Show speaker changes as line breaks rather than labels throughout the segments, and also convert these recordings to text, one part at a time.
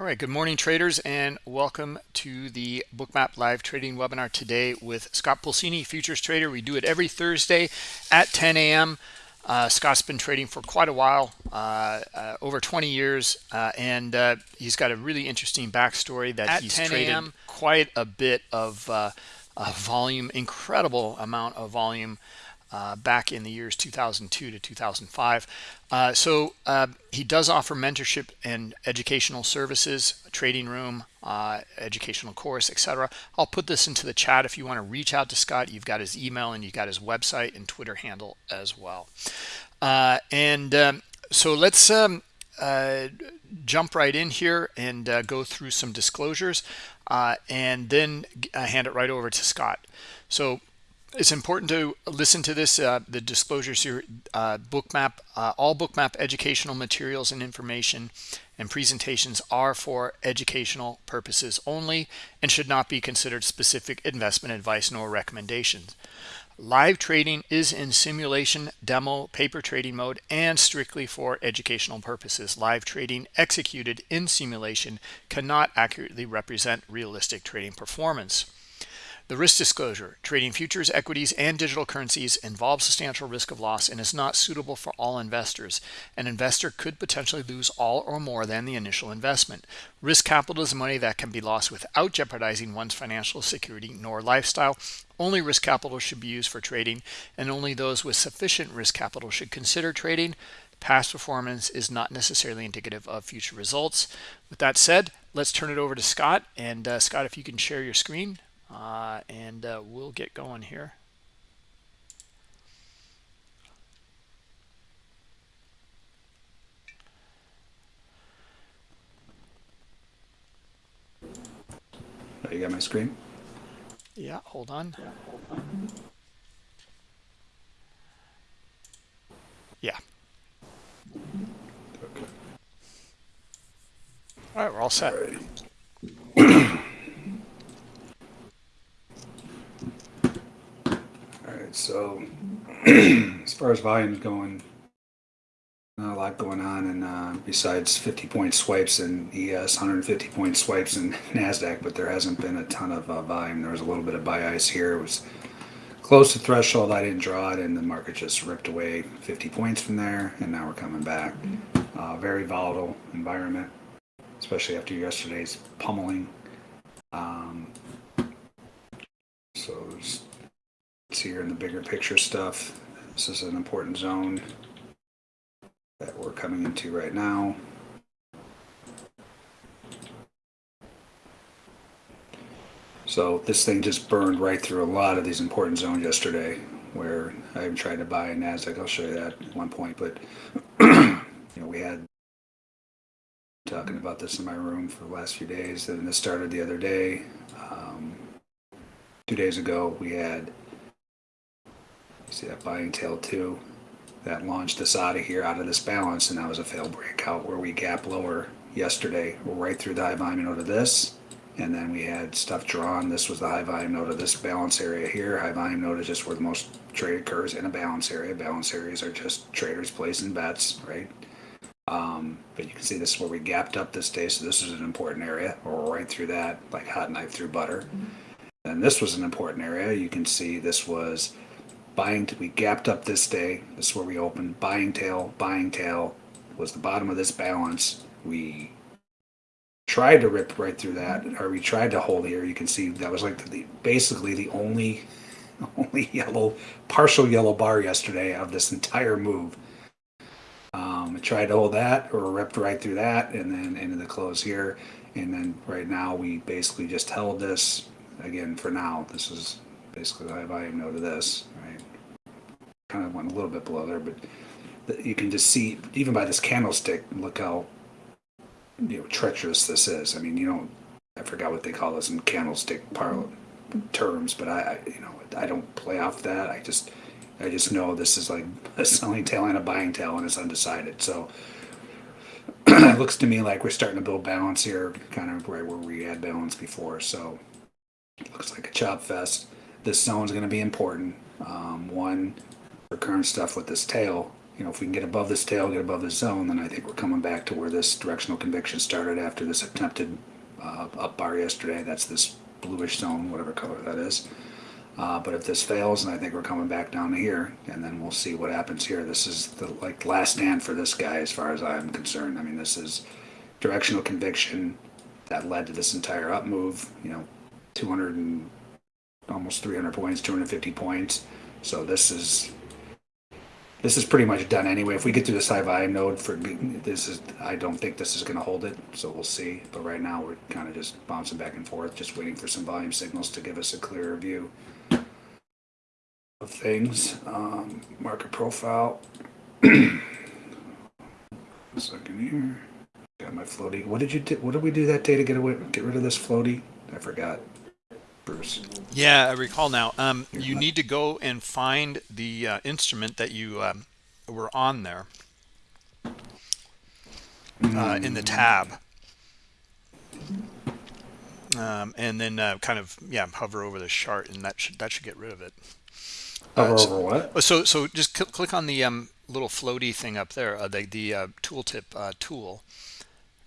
All right, good morning traders and welcome to the Bookmap live trading webinar today with Scott Pulcini, futures trader. We do it every Thursday at 10 a.m. Uh, Scott's been trading for quite a while, uh, uh, over 20 years, uh, and uh, he's got a really interesting backstory that at he's traded quite a bit of uh, volume, incredible amount of volume uh, back in the years 2002 to 2005. Uh, so uh, he does offer mentorship and educational services, trading room, uh, educational course, etc. I'll put this into the chat if you want to reach out to Scott. You've got his email and you've got his website and Twitter handle as well. Uh, and um, so let's um, uh, jump right in here and go through some disclosures and then hand it right over to Scott. So it's important to listen to this uh, the disclosures here uh, bookmap. Uh, all bookmap educational materials and information and presentations are for educational purposes only and should not be considered specific investment advice nor recommendations. Live trading is in simulation demo paper trading mode and strictly for educational purposes. Live trading executed in simulation cannot accurately represent realistic trading performance the risk disclosure, trading futures, equities, and digital currencies involves substantial risk of loss and is not suitable for all investors. An investor could potentially lose all or more than the initial investment. Risk capital is money that can be lost without jeopardizing one's financial security nor lifestyle. Only risk capital should be used for trading, and only those with sufficient risk capital should consider trading. Past performance is not necessarily indicative of future results. With that said, let's turn it over to Scott. And uh, Scott, if you can share your screen, uh, and uh, we'll get going here.
Oh, you got my screen?
Yeah, hold on. Yeah. Okay. All right, we're all set. All
right, so as far as volume's going, not a lot going on, and uh, besides 50 point swipes and ES, 150 point swipes and Nasdaq, but there hasn't been a ton of uh, volume. There was a little bit of buy ice here. It was close to threshold. I didn't draw it, and the market just ripped away 50 points from there, and now we're coming back. Uh, very volatile environment, especially after yesterday's pummeling. Um, so see here in the bigger picture stuff. This is an important zone that we're coming into right now. So this thing just burned right through a lot of these important zones yesterday where I even tried to buy a NASDAQ. I'll show you that at one point. But, you know, we had talking about this in my room for the last few days. And this started the other day. Um, two days ago, we had See that buying tail too? That launched us out of here, out of this balance, and that was a failed breakout where we gap lower yesterday. We're right through the high volume node of this, and then we had stuff drawn. This was the high volume node of this balance area here. High volume node is just where the most trade occurs in a balance area. Balance areas are just traders placing bets, right? Um, but you can see this is where we gapped up this day, so this is an important area. We're right through that, like hot knife through butter. Mm -hmm. And this was an important area. You can see this was buying we gapped up this day this is where we opened buying tail buying tail was the bottom of this balance. We tried to rip right through that or we tried to hold here. You can see that was like the basically the only only yellow partial yellow bar yesterday of this entire move. Um, I tried to hold that or ripped right through that and then into the close here. And then right now we basically just held this. Again for now this is basically high volume node of this kind of went a little bit below there, but you can just see, even by this candlestick, look how you know treacherous this is. I mean, you don't, I forgot what they call this in candlestick parlor terms, but I, I, you know, I don't play off that. I just, I just know this is like a selling tail and a buying tail, and it's undecided. So it looks to me like we're starting to build balance here, kind of right where we had balance before. So it looks like a chop fest. This zone is going to be important. Um, one, current stuff with this tail you know, if we can get above this tail, get above this zone, then I think we're coming back to where this directional conviction started after this attempted uh, up bar yesterday. That's this bluish zone, whatever color that is. Uh, but if this fails, then I think we're coming back down here, and then we'll see what happens here. This is the like last stand for this guy, as far as I'm concerned. I mean, this is directional conviction that led to this entire up move. You know, 200 and almost 300 points, 250 points. So this is this is pretty much done anyway. If we get through the high volume node for this is, I don't think this is going to hold it. So we'll see. But right now we're kind of just bouncing back and forth, just waiting for some volume signals to give us a clearer view of things. Um, market profile. second here. Got my floaty. What did you do? What did we do that day to get away, get rid of this floaty? I forgot. Bruce.
Yeah, I recall now. Um, you need to go and find the uh, instrument that you um, were on there uh, in the tab. Um, and then uh, kind of yeah hover over the chart and that should that should get rid of it
hover so, over what
so so just cl click on the um, little floaty thing up there uh, the, the uh, tooltip uh, tool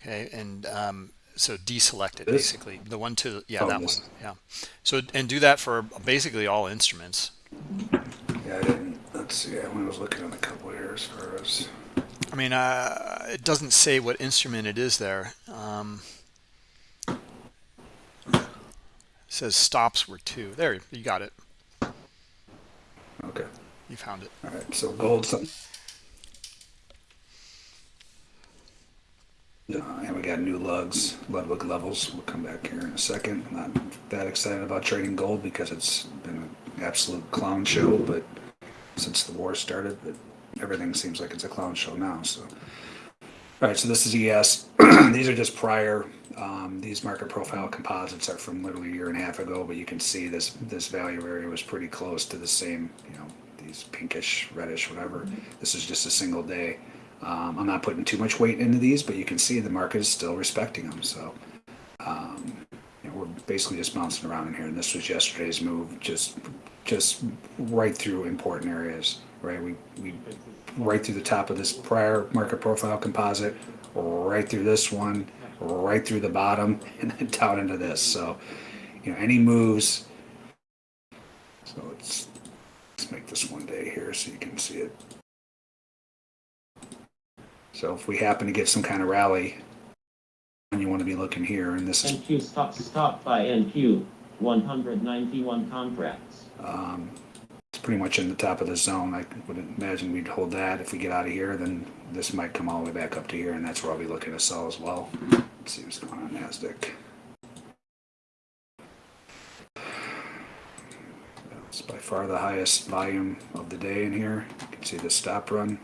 okay and um, so deselect it this? basically. The one to yeah oh, that one yeah. So and do that for basically all instruments.
Yeah i didn't let's see i was looking at a couple here as far as
i mean uh it doesn't say what instrument it is there. Um says stops were two. There you got it.
Okay.
You found it.
All right so gold Uh, and we got new lugs, Ludwig levels. We'll come back here in a second. I'm not that excited about trading gold because it's been an absolute clown show, but since the war started, but everything seems like it's a clown show now. So, all right, so this is ES. these are just prior. Um, these market profile composites are from literally a year and a half ago, but you can see this this value area was pretty close to the same, you know, these pinkish, reddish, whatever. This is just a single day. Um, I'm not putting too much weight into these, but you can see the market is still respecting them. So um, you know, we're basically just bouncing around in here. And this was yesterday's move, just just right through important areas. Right, we we right through the top of this prior market profile composite, right through this one, right through the bottom, and then down into this. So you know, any moves. So let's let's make this one day here so you can see it. So if we happen to get some kind of rally, and you want to be looking here, and this is
NQ stop stop by NQ 191 contracts.
Um, it's pretty much in the top of the zone. I would imagine we'd hold that. If we get out of here, then this might come all the way back up to here, and that's where I'll be looking to sell as well. Let's see what's going on Nasdaq. It's by far the highest volume of the day in here. You can see the stop run.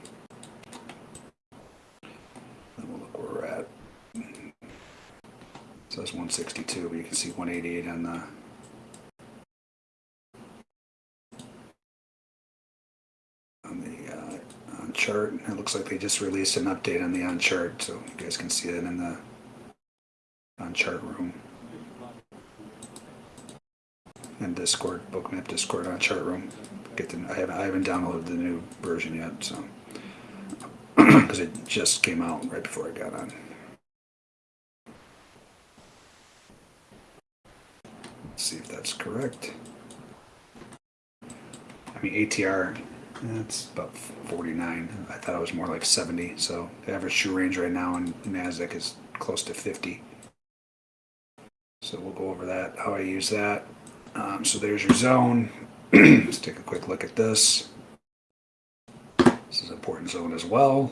Says 162, but you can see 188 on the on the uh, on chart. It looks like they just released an update on the on chart, so you guys can see it in the on chart room and Discord, Bookmap Discord on chart room. Get the I haven't I haven't downloaded the new version yet, so because it just came out right before I got on. see if that's correct. I mean, ATR, that's about 49. I thought it was more like 70. So the average true range right now in NASDAQ is close to 50. So we'll go over that, how I use that. Um, so there's your zone. Let's take a quick look at this. Important zone as well.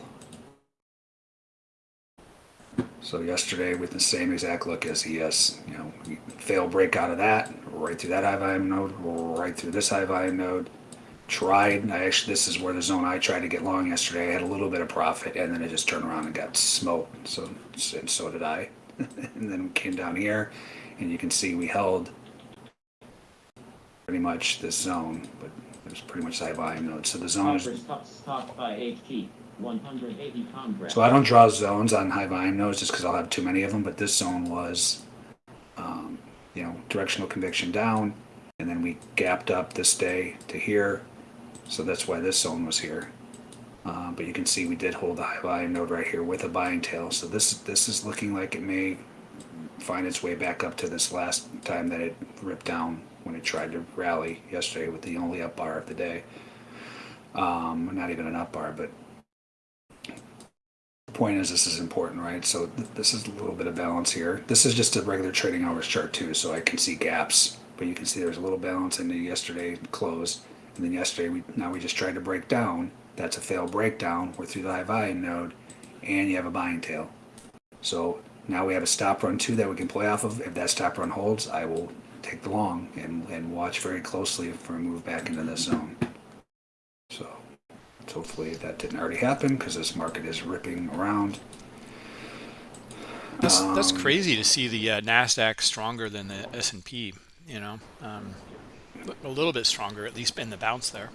So yesterday with the same exact look as ES, you know, fail break out of that, right through that high volume node, right through this high volume node. Tried, I actually, this is where the zone I tried to get long yesterday. I had a little bit of profit and then it just turned around and got smoked. So, and so did I. and then came down here and you can see we held pretty much this zone, but pretty much high volume node. So the zone is.
Stopped by HT. 180
So I don't draw zones on high volume nodes just because I'll have too many of them, but this zone was, um, you know, directional conviction down, and then we gapped up this day to here, so that's why this zone was here. Uh, but you can see we did hold the high volume node right here with a buying tail. So this this is looking like it may find its way back up to this last time that it ripped down when it tried to rally yesterday with the only up bar of the day. Um, not even an up bar, but the point is this is important, right? So th- this is a little bit of balance here. This is just a regular trading hours chart too, so I can see gaps, but you can see there's a little balance in the yesterday close, and then yesterday we now we just tried to break down. That's a failed breakdown. We're through the high volume node, and you have a buying tail. So now we have a stop run too that we can play off of. If that stop run holds, I will take the long and, and watch very closely for a move back into this zone. So hopefully that didn't already happen because this market is ripping around.
That's that's
Um,
crazy to see the uh, Nasdaq stronger than the S and P. You know, um, a little bit stronger, at least in the bounce there.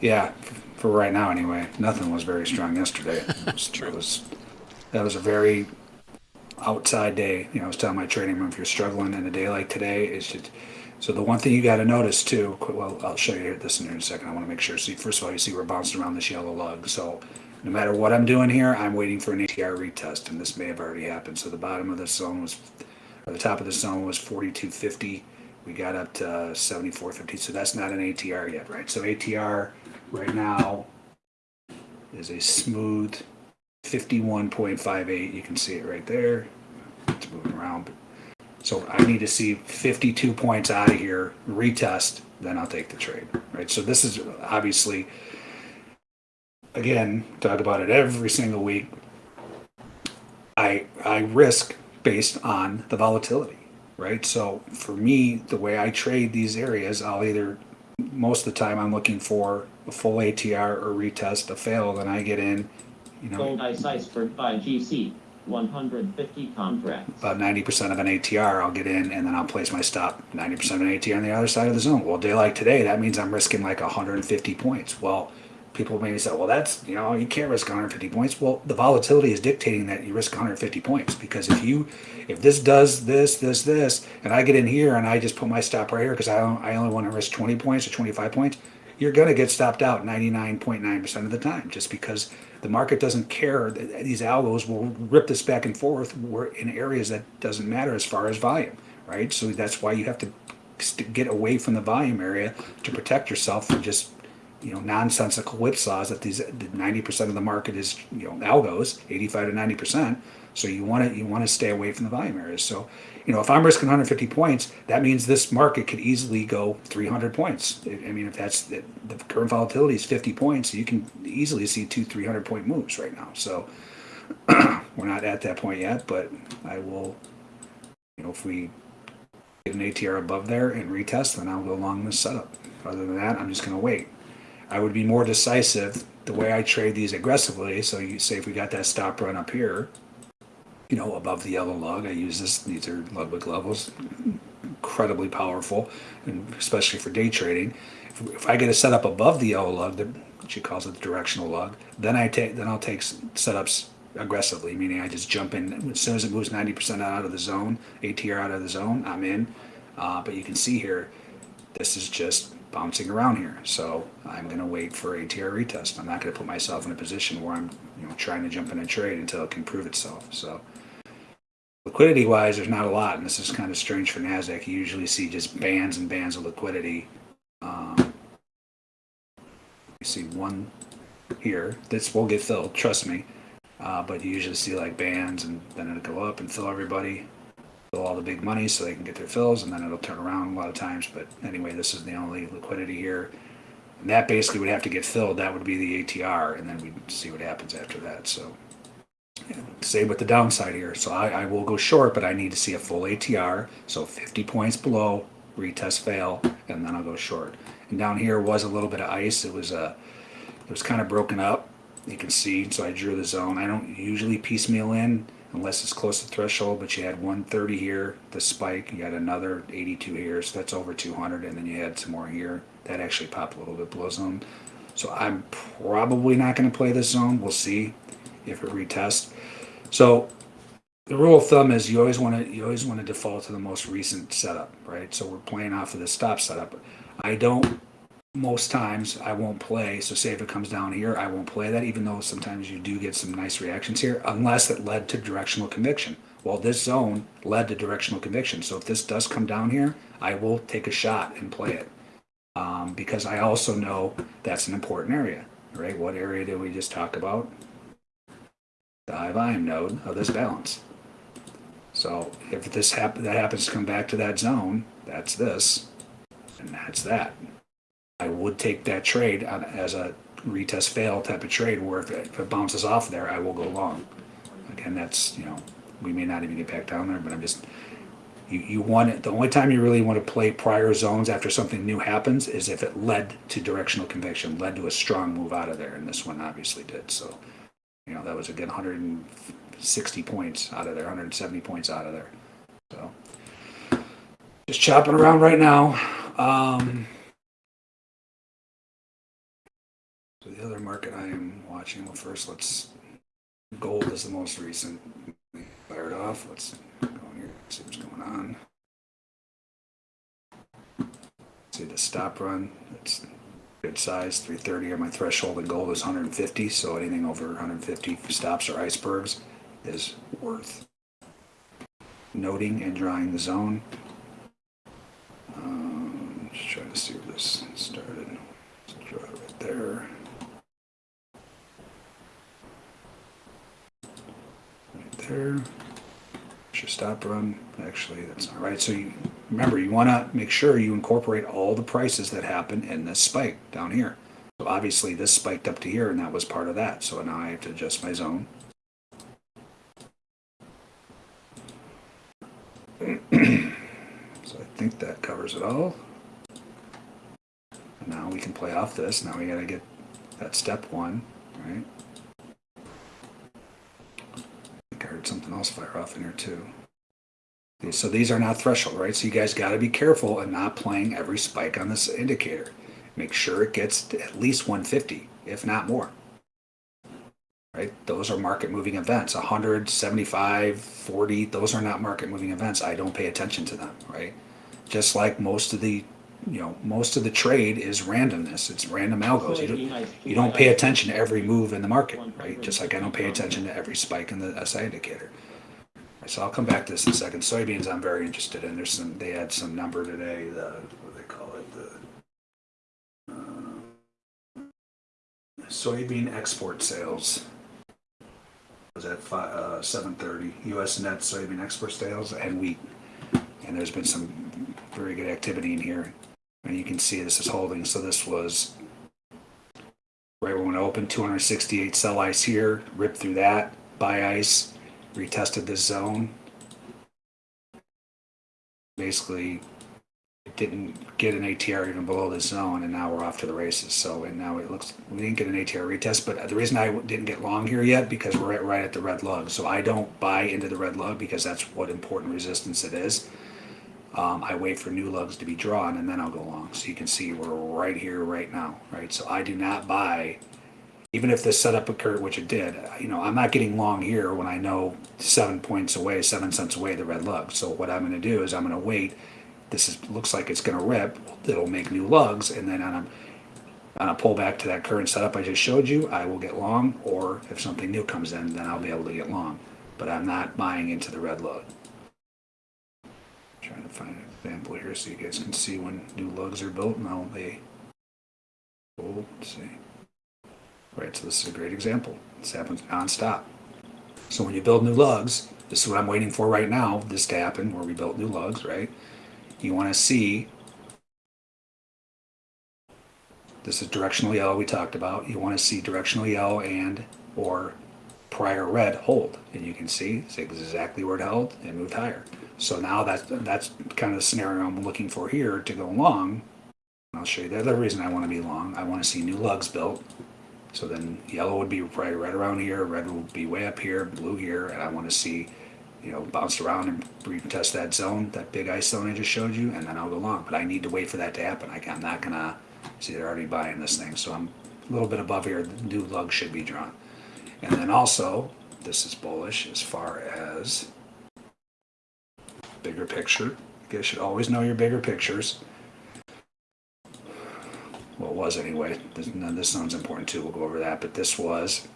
Yeah, for right now anyway. Nothing was very strong yesterday. That's
true.
That was, that was a very outside day. You know, I was telling my trading room if you're struggling in a day like today, it's just. So the one thing you got to notice too. Well, I'll show you this in a second. I want to make sure. See, first of all, you see we're bouncing around this yellow lug. So no matter what I'm doing here, I'm waiting for an ATR retest, and this may have already happened. So the bottom of this zone was, or the top of the zone was 4250. We got up to 7450. So that's not an ATR yet, right? So ATR right now is a smooth 51.58. You can see it right there. It's moving around. So I need to see 52 points out of here, retest, then I'll take the trade, right? So this is obviously, again, talk about it every single week. I I risk based on the volatility, right? So for me, the way I trade these areas, I'll either most of the time I'm looking for a full ATR or retest, a fail, then I get in, you know,
Gold ice iceberg by GC, 150 contracts.
about 90% of an ATR, I'll get in and then I'll place my stop 90% of an ATR on the other side of the zone. Well, day like today, that means I'm risking like 150 points. Well, people maybe say, well, that's, you know, you can't risk 150 points. Well, the volatility is dictating that you risk 150 points because if you, if this does this, this, this, and I get in here and I just put my stop right here because I, don't, I only want to risk 20 points or 25 points, you're going to get stopped out 99.9% of the time just because the market doesn't care. That these algos will rip this back and forth in areas that doesn't matter as far as volume, right? So that's why you have to get away from the volume area to protect yourself from just you know nonsensical whipsaws that these 90% of the market is you know algos 85 to 90% so you want to you want to stay away from the volume areas. So you know if i'm risking 150 points that means this market could easily go 300 points. I mean if that's the, the current volatility is 50 points you can easily see two 300 point moves right now. So we're not at that point yet but i will you know if we get an atr above there and retest then i'll go along this setup. Other than that i'm just going to wait I would be more decisive the way I trade these aggressively. So you say if we got that stop run up here, you know, above the yellow lug, I use this. These are Ludwig levels, incredibly powerful, and especially for day trading. If, if I get a setup above the yellow lug, the, she calls it the directional lug, then I take then I'll take setups aggressively, meaning I just jump in as soon as it moves 90% out of the zone, ATR out of the zone, I'm in. Uh, but you can see here, this is just bouncing around here. So I'm going to wait for ATR retest. I'm not going to put myself in a position where I'm, you know, trying to jump in a trade until it can prove itself. So liquidity wise, there's not a lot, and this is kind of strange for Nasdaq. You usually see just bands and bands of liquidity. Um, you see one here. This will get filled, trust me. Uh, but you usually see like bands, and then it'll go up and fill everybody all the big money so they can get their fills and then it'll turn around a lot of times. But anyway, this is the only liquidity here. And that basically would have to get filled. That would be the ATR, and then we'd see what happens after that. So, yeah, same with the downside here. So I, I will go short, but I need to see a full ATR. So 50 points below, retest fail, and then I'll go short. And down here was a little bit of ice. It was uh, it was kind of broken up. You can see. So I drew the zone. I don't usually piecemeal in unless it's close to threshold, but you had 130 here, the spike, you had another 82 here, so that's over 200, and then you had some more here. That actually popped a little bit below zone. So I'm probably not going to play this zone. We'll see if it retests. So the rule of thumb is you always want to you always want to default to the most recent setup, right? So we're playing off of the stop setup. I don't most times I won't play. So say if it comes down here, I won't play that, even though sometimes you do get some nice reactions here, unless it led to directional conviction. Well, this zone led to directional conviction. So if this does come down here, I will take a shot and play it. Um, because I also know that's an important area, right? What area did we just talk about? The high volume node of this balance. So if this that happens to come back to that zone, that's this, and that's that. I would take that trade as a retest fail type of trade where if it, if it bounces off there, I will go long. Again, that's, you know, we may not even get back down there, but I'm just, you, you want it, the only time you really want to play prior zones after something new happens is if it led to directional conviction, led to a strong move out of there, and this one obviously did, so. You know, that was again hundred and sixty points out of there, hundred and seventy points out of there, so. Just chopping around right now, um. So the other market I am watching, well, first let's, gold is the most recent. Fired off, let's go in here, see what's going on. See the stop run, it's good size, three thirty on my threshold, and gold is hundred and fifty, so anything over hundred and fifty stops or icebergs is worth noting and drawing the zone. Um, just trying to see where this started. Let's draw it right there. Right there. Should stop run. Actually, that's not right. So you remember, you want to make sure you incorporate all the prices that happen in this spike down here. So obviously, this spiked up to here, and that was part of that. So now I have to adjust my zone. So I think that covers it all. Now we can play off this. Now we gotta get that step one, right? I think I something else fire off in here too. So these are not threshold, right? So you guys gotta be careful and not playing every spike on this indicator. Make sure it gets to at least 150, if not more. Right? Those are market moving events. 175, 40, those are not market moving events. I don't pay attention to them, right? Just like most of the, you know, most of the trade is randomness. It's random algos. You don't, you don't pay attention to every move in the market, right? Just like I don't pay attention to every spike in the SI indicator. So I'll come back to this in a second. Soybeans, I'm very interested in. There's some, they had some number today, the, what do they call it, the uh, soybean export sales was at five, uh, seven thirty. U.S. net soybean export sales and wheat. And there's been some very good activity in here. And you can see this is holding. So this was right when it opened, 268 sell ice here, ripped through that, buy ice, retested this zone. Basically, it didn't get an ATR even below this zone, and now we're off to the races. So, and now it looks we didn't get an ATR retest, but the reason I didn't get long here yet because we're right at the red lug. So I don't buy into the red lug because that's what important resistance it is. Um, I wait for new lugs to be drawn and then I'll go long. So you can see we're right here right now, right? So I do not buy, even if this setup occurred, which it did. You know, I'm not getting long here when I know seven points away, seven cents away the red lug. So what I'm going to do is I'm going to wait. This is looks like it's going to rip. It'll make new lugs, and then on a on a pullback to that current setup I just showed you, I will get long. Or if something new comes in, then I'll be able to get long. But I'm not buying into the red lug. Trying to find an example here so you guys can see when new lugs are built and how they hold. Let's see. Right, so this is a great example. This happens nonstop. So when you build new lugs, this is what I'm waiting for right now, this to happen, where we built new lugs, right? You want to see, this is directional yellow we talked about. You want to see directional yellow and or prior red hold. And you can see it's exactly where it held and moved higher. So now that's, that's kind of the scenario I'm looking for here to go long. I'll show you the other reason I want to be long. I want to see new lugs built. So then yellow would be right, right around here, red will be way up here, blue here, and I want to see, you know, bounce around and retest that zone, that big ice zone I just showed you, and then I'll go long. But I need to wait for that to happen. I, I'm not gonna, see, they're already buying this thing, so I'm a little bit above here. The new lug should be drawn. And then also, this is bullish as far as bigger picture. You guys should always know your bigger pictures. What was anyway. This, this zone's important too. We'll go over that. But this was,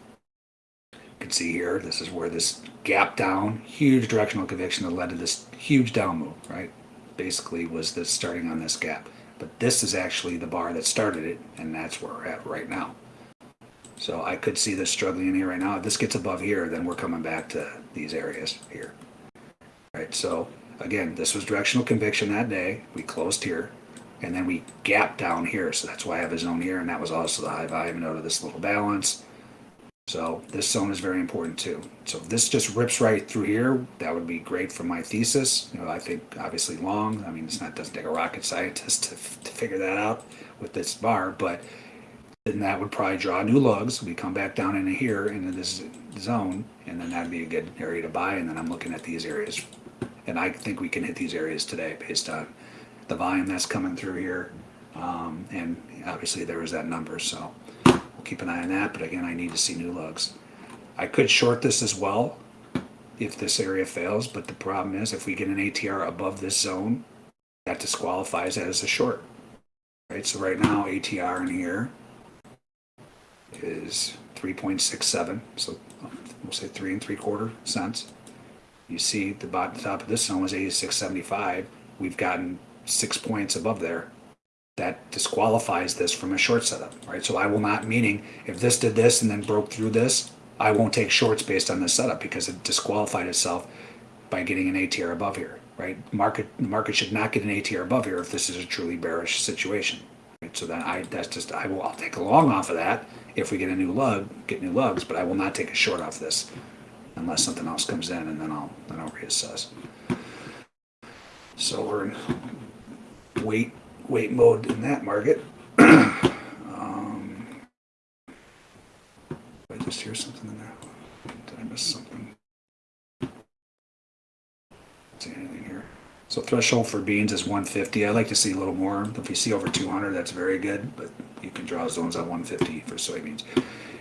you can see here, this is where this gap down, huge directional conviction that led to this huge down move, right? Basically was this starting on this gap. But this is actually the bar that started it, and that's where we're at right now. So I could see this struggling in here right now. If this gets above here, then we're coming back to these areas here. Right, so again, this was directional conviction that day. We closed here, and then we gapped down here. So that's why I have a zone here, and that was also the high volume node of this little balance. So this zone is very important too. So if this just rips right through here, that would be great for my thesis. You know, I think obviously long. I mean, it's not doesn't take a rocket scientist to, to figure that out with this bar, but then that would probably draw new lugs. We come back down into here into this zone, and then that'd be a good area to buy. And then I'm looking at these areas, and I think we can hit these areas today based on the volume that's coming through here, um, and obviously there was that number. So we'll keep an eye on that. But again, I need to see new lugs. I could short this as well if this area fails, but the problem is if we get an ATR above this zone, that disqualifies as a short. Right. So right now ATR in here is 3.67, so um, we'll say three and three quarter cents. You see the bottom top of this zone was 86.75. We've gotten six points above there. That disqualifies this from a short setup, right? So I will not, meaning if this did this and then broke through this, I won't take shorts based on this setup because it disqualified itself by getting an ATR above here, right? Market the market should not get an ATR above here if this is a truly bearish situation. Right? So then I that's just I will I'll take a long off of that if we get a new lug, get new lugs, but I will not take a short off this unless something else comes in and then I'll then I'll reassess. So we're in wait wait mode in that market. um, I just hear something in there? Did I miss something? See anything here? So threshold for beans is 150. I like to see a little more. If you see over 200, that's very good. But you can draw zones at 150 for soybeans.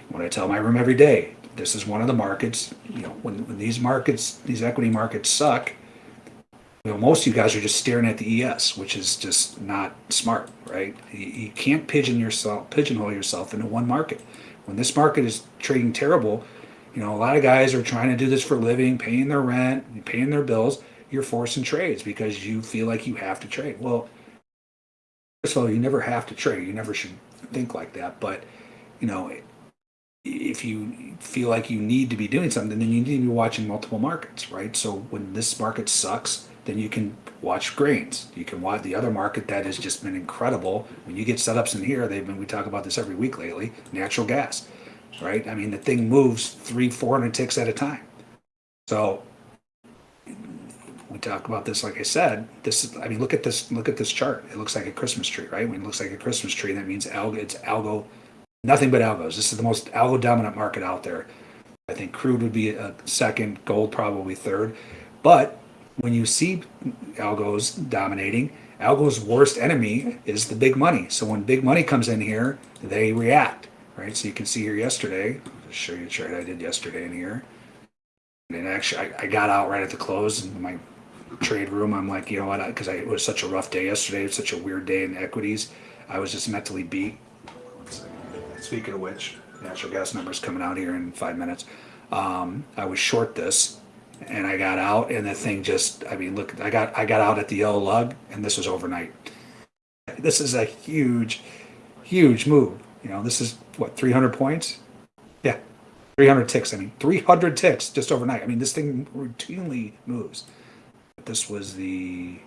What I tell my room every day, this is one of the markets. You know, when, when these markets, these equity markets suck, you know, most of you guys are just staring at the ES, which is just not smart, right? You, you can't pigeon yourself, pigeonhole yourself into one market. When this market is trading terrible, you know, a lot of guys are trying to do this for a living, paying their rent, paying their bills. You're forcing trades because you feel like you have to trade. Well, first of all, you never have to trade. You never should think like that. But, you know, if you feel like you need to be doing something, then you need to be watching multiple markets, right? So when this market sucks, then you can watch grains. You can watch the other market that has just been incredible. When you get setups in here, they've been, we talk about this every week lately, natural gas, right? I mean, the thing moves three, 400 ticks at a time. So we talk about this, like I said, this is, I mean, look at this, look at this chart. It looks like a Christmas tree, right? When it looks like a Christmas tree, that means algo, it's algo, nothing but algos. This is the most algo dominant market out there. I think crude would be a second, gold probably third. But when you see algos dominating, algo's worst enemy is the big money. So when big money comes in here, they react, right? So you can see here yesterday, I'll show you a chart I did yesterday in here. And actually, I, I got out right at the close in my trade room. I'm like, you know what? Because it was such a rough day yesterday. It was such a weird day in equities. I was just mentally beat. Speaking of which, natural gas numbers coming out here in five minutes. Um, I was short this, and I got out, and the thing just, I mean, look, I got I got out at the yellow lug, and this was overnight. This is a huge, huge move. You know, this is what 300 points. Yeah, 300 ticks. I mean, 300 ticks just overnight. I mean, this thing routinely moves. This was the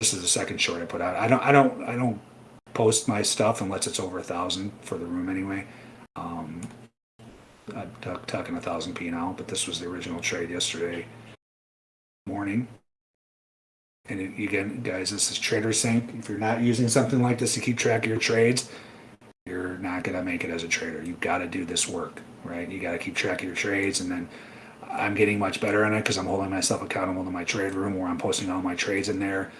this is the second short I put out. I don't I don't I don't post my stuff unless it's over a thousand for the room anyway. Um, I'm tuck- tucking a thousand P now, but this was the original trade yesterday morning. And it- again, guys, this is TraderSync. If you're not using something like this to keep track of your trades, you're not gonna make it as a trader. You've got to do this work, right? You got to keep track of your trades, and then I'm getting much better at it because I'm holding myself accountable to my trade room where I'm posting all my trades in there.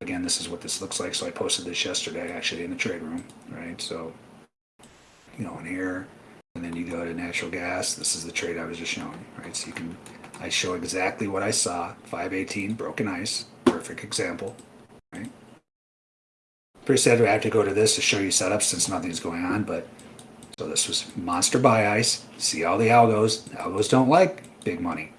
Again, this is what this looks like. So I posted this yesterday, actually, in the trade room, right? So, you know, in here, and then you go to natural gas. This is the trade I was just showing, right? So you can, I show exactly what I saw. 518 broken ice, perfect example, right? pretty sad to have to go to this to show you setups since nothing's going on, but so this was monster buy ice. See all the algos. Algos don't like big money.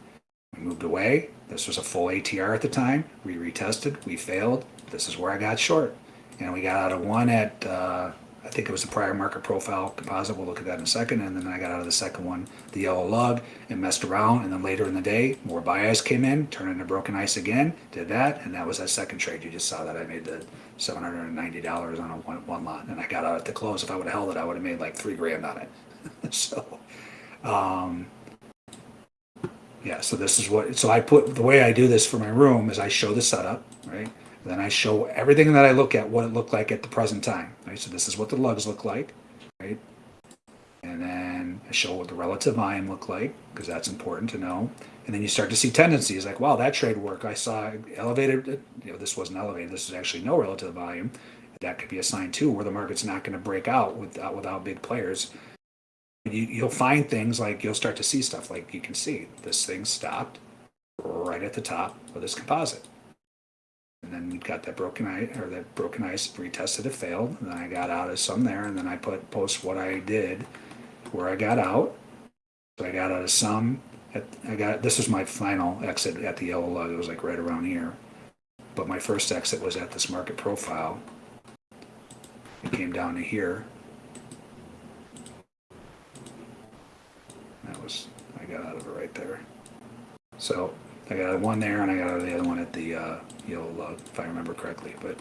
We moved away. This was a full ATR at the time. We retested. We failed. This is where I got short. And we got out of one at, uh, I think it was the prior market profile composite. We'll look at that in a second. And then I got out of the second one, the yellow lug, and messed around. And then later in the day, more buy ice came in, turned into broken ice again, did that. And that was that second trade. You just saw that I made the $790 on a one, one lot. And I got out at the close. If I would have held it, I would have made like three grand on it. so, um, yeah, so this is what, so I put, the way I do this for my room is I show the setup, right? Then I show everything that I look at, what it looked like at the present time, right? So this is what the lugs look like, right? And then I show what the relative volume look like, because that's important to know. And then you start to see tendencies like, wow, that trade work, I saw elevated, you know, this wasn't elevated, this is actually no relative volume. That could be a sign too, where the market's not going to break out without, uh, without big players you, you'll find things like you'll start to see stuff like you can see this thing stopped right at the top of this composite. And then got that broken ice or that broken ice retested it failed. And then I got out of some there and then I put post what I did where I got out. So I got out of some at, I got this was my final exit at the yellow lug. It was like right around here. But my first exit was at this market profile. It came down to here That was, I got out of it right there. So I got one there and I got the other one at the uh, yellow lug, if I remember correctly. But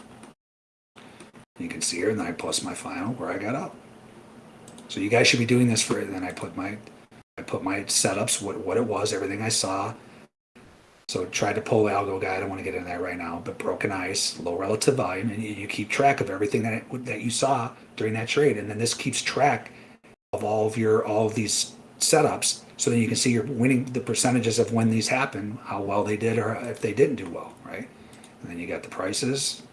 you can see here, and then I plus my final where I got up. So you guys should be doing this for it. Then I put my, I put my setups, what what it was, everything I saw. So tried to pull the algo guy. I don't want to get into that right now, but broken ice, low relative volume, and you, you keep track of everything that it, that you saw during that trade, and then this keeps track of all of your all of these setups so then you can see you're winning the percentages of when these happen, how well they did or if they didn't do well, right? And then you got the prices,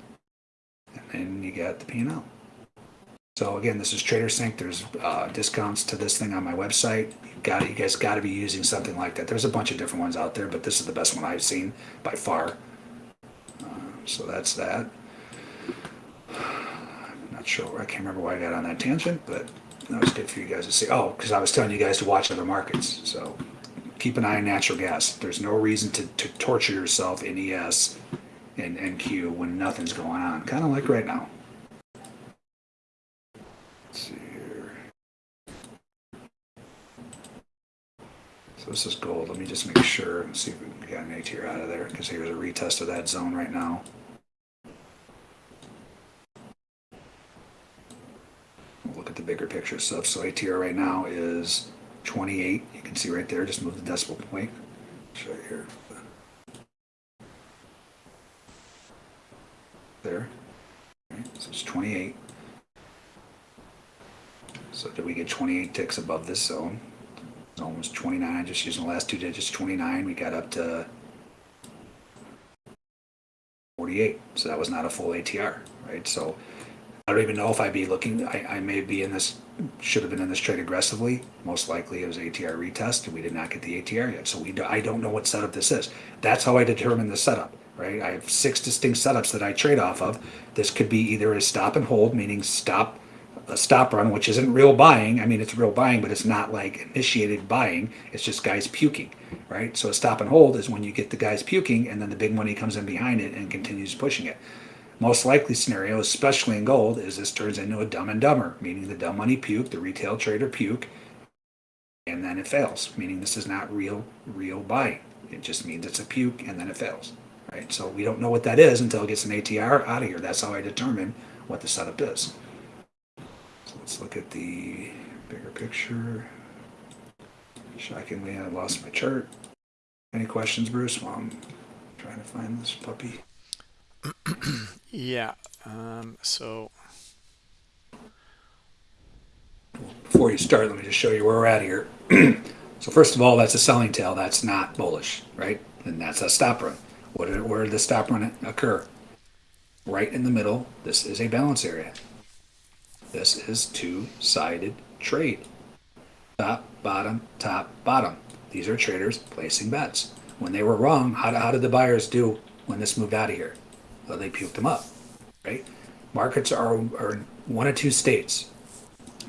and then you got the P&L. So again, this is TraderSync. There's uh, discounts to this thing on my website. You got you guys got to be using something like that. There's a bunch of different ones out there, but this is the best one I've seen by far. Uh, so that's that. I'm not sure. I can't remember why I got on that tangent, but that was good for you guys to see. Oh, because I was telling you guys to watch other markets. So keep an eye on natural gas. There's no reason to, to torture yourself in ES and NQ when nothing's going on. Kind of like right now. Let's see here. So this is gold. Let me just make sure. and See if we can get an ATR out of there because here's a retest of that zone right now. We'll look at the bigger picture stuff. So ATR right now is 28. You can see right there, just move the decimal point. Show you here. There. So it's 28. So did we get 28 ticks above this zone? Zone was 29, just using the last two digits, 29. We got up to 48. So that was not a full ATR, right? So I don't even know if I'd be looking. I, I may be in this. Should have been in this trade aggressively. Most likely it was ATR retest, and we did not get the ATR yet. So we. Do, I don't know what setup this is. That's how I determine the setup. Right. I have six distinct setups that I trade off of. This could be either a stop and hold, meaning stop a stop run, which isn't real buying. I mean, it's real buying, but it's not like initiated buying. It's just guys puking, right? So a stop and hold is when you get the guys puking, and then the big money comes in behind it and continues pushing it. Most likely scenario, especially in gold, is this turns into a dumb and dumber, meaning the dumb money puke, the retail trader puke, and then it fails, meaning this is not real, real buying. It just means it's a puke and then it fails, right? So we don't know what that is until it gets an ATR out of here. That's how I determine what the setup is. So let's look at the bigger picture. Shockingly, I lost my chart. Any questions, Bruce, while I'm trying to find this puppy?
yeah. Um, so
before you start, let me just show you where we're at here. so first of all, that's a selling tail. That's not bullish, right? And that's a stop run. What did, where did the stop run occur? Right in the middle. This is a balance area. This is two-sided trade. Top, bottom, top, bottom. These are traders placing bets. When they were wrong, how, how did the buyers do when this moved out of here? Well, they puked them up, right? markets are, are one of two states.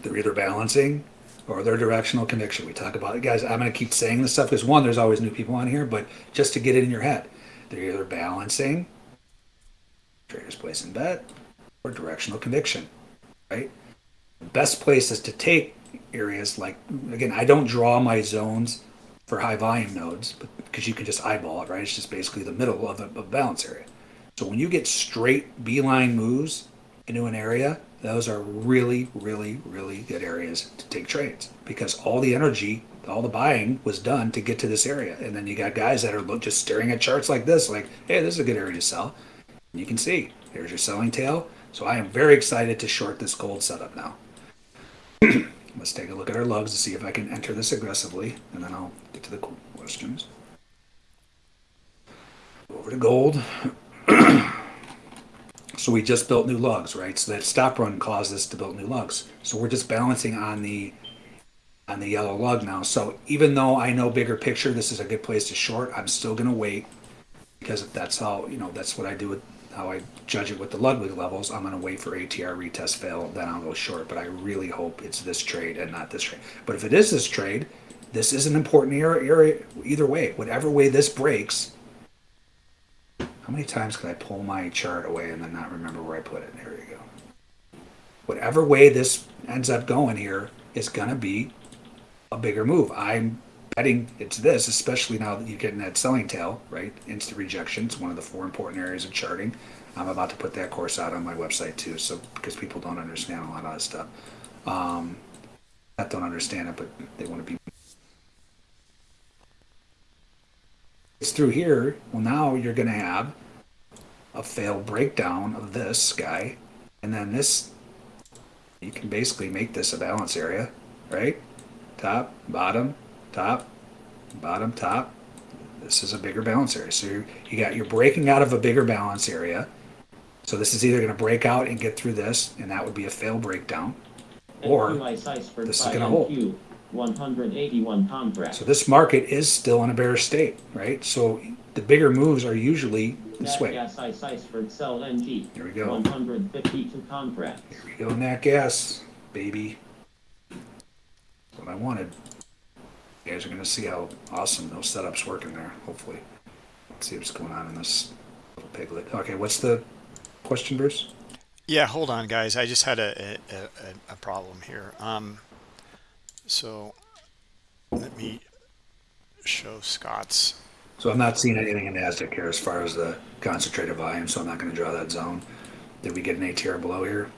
They're either balancing or they're directional conviction. We talk about it, guys. I'm going to keep saying this stuff because one, there's always new people on here, but just to get it in your head, they're either balancing, traders placing bet, or directional conviction, right? The best places to take areas like again, I don't draw my zones for high volume nodes, because you can just eyeball it, right? It's just basically the middle of a, a balance area. So when you get straight beeline moves into an area, those are really, really, really good areas to take trades because all the energy, all the buying was done to get to this area. And then you got guys that are just staring at charts like this, like, hey, this is a good area to sell. And you can see, here's your selling tail. So I am very excited to short this gold setup now. Let's take a look at our lugs to see if I can enter this aggressively, and then I'll get to the questions. Over to gold. so we just built new lugs, right? So that stop run caused us to build new lugs. So we're just balancing on the on the yellow lug now. So even though I know bigger picture, this is a good place to short, I'm still gonna wait because that's how you know that's what I do with how I judge it with the Ludwig levels. I'm gonna wait for ATR retest fail, then I'll go short. But I really hope it's this trade and not this trade. But if it is this trade, this is an important area either way. Whatever way this breaks, how many times can I pull my chart away and then not remember where I put it? There you go. Whatever way this ends up going here is going to be a bigger move. I'm betting it's this, especially now that you're getting that selling tail, right? Instant rejection. It's one of the four important areas of charting. I'm about to put that course out on my website too, so because people don't understand a lot of that stuff. Um, not don't understand it, but they want to be It's through here. Well, now you're going to have a failed breakdown of this guy. And then this, you can basically make this a balance area, right? Top, bottom, top, bottom, top. This is a bigger balance area. So you you got, you're breaking out of a bigger balance area. So this is either going to break out and get through this, and that would be a fail breakdown, or this is going to hold.
181 contracts.
So this market is still in a bear state, right? So the bigger moves are usually this
Nat
way.
Gas Ice Iceberg Sell NG.
Here we go.
152 contracts.
Here we go, nat gas, baby. What I wanted. You guys are gonna see how awesome those setups work in there. Hopefully, Let's see what's going on in this little piglet. Okay, what's the question, Bruce?
Yeah, hold on, guys. I just had a a, a, a problem here. Um, so let me show Scott's.
So I'm not seeing anything in NASDAQ here as far as the concentrated volume, so I'm not gonna draw that zone. Did we get an ATR below here?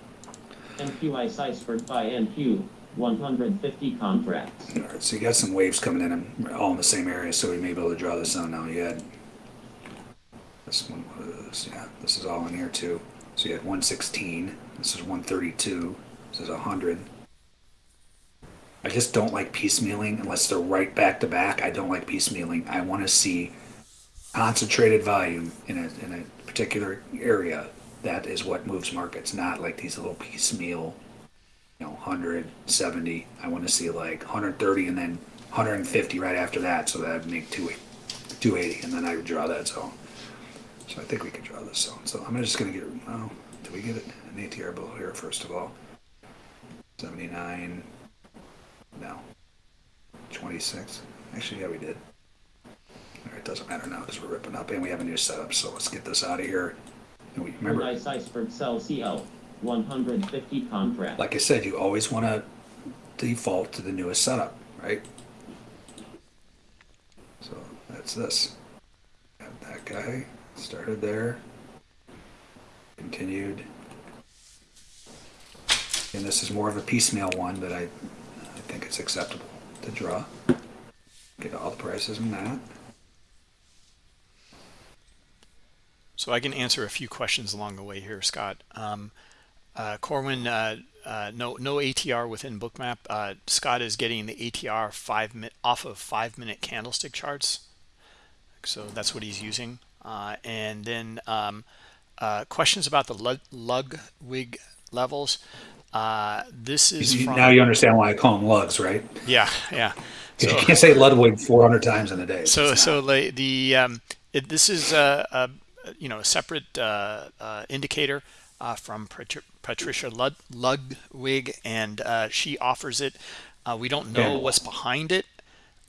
NQ Ice Iceberg by NQ. 150 contracts.
All right, so you got some waves coming in, um, all in the same area, so we may be able to draw this zone now. You had this one, what is this? Yeah, this is all in here too. So you had 116, this is 132, this is 100. I just don't like piecemealing unless they're right back to back. I don't like piecemealing. I want to see concentrated volume in a, in a particular area. That is what moves markets, not like these little piecemeal, you know, 170. I want to see like 130 and then 150 right after that. So that would make 280, and then I would draw that zone. So I think we could draw this zone. So I'm just going to get, oh, do we get it? An ATR below here, first of all. 79. No. 26. Actually, yeah, we did. All right, doesn't matter now because we're ripping up and we have a new setup. So let's get this out of here. And we remember,
Ice Iceberg Sell CL. 150 contracts.
like I said, you always want to default to the newest setup, right? So that's this. That guy started there, continued. And this is more of a piecemeal one, but I think it's acceptable to draw. Get all the prices in that.
So I can answer a few questions along the way here, Scott. Um, uh, Corwin, uh, uh, no no ATR within Bookmap. Uh, Scott is getting the ATR five minute off of five minute candlestick charts, so that's what he's using. Uh, and then um, uh, questions about the Lud Ludwig levels. Uh, this is
You-
from,
now you understand why I call them lugs, right?
yeah yeah.
'Cause you can't say Ludwig 400 times in a day.
So so the, the um, it, this is a, a you know a separate uh, uh, indicator uh, from Patri- Patricia Lud- Ludwig, and uh, she offers it. Uh, we don't know
Yeah.
what's behind it,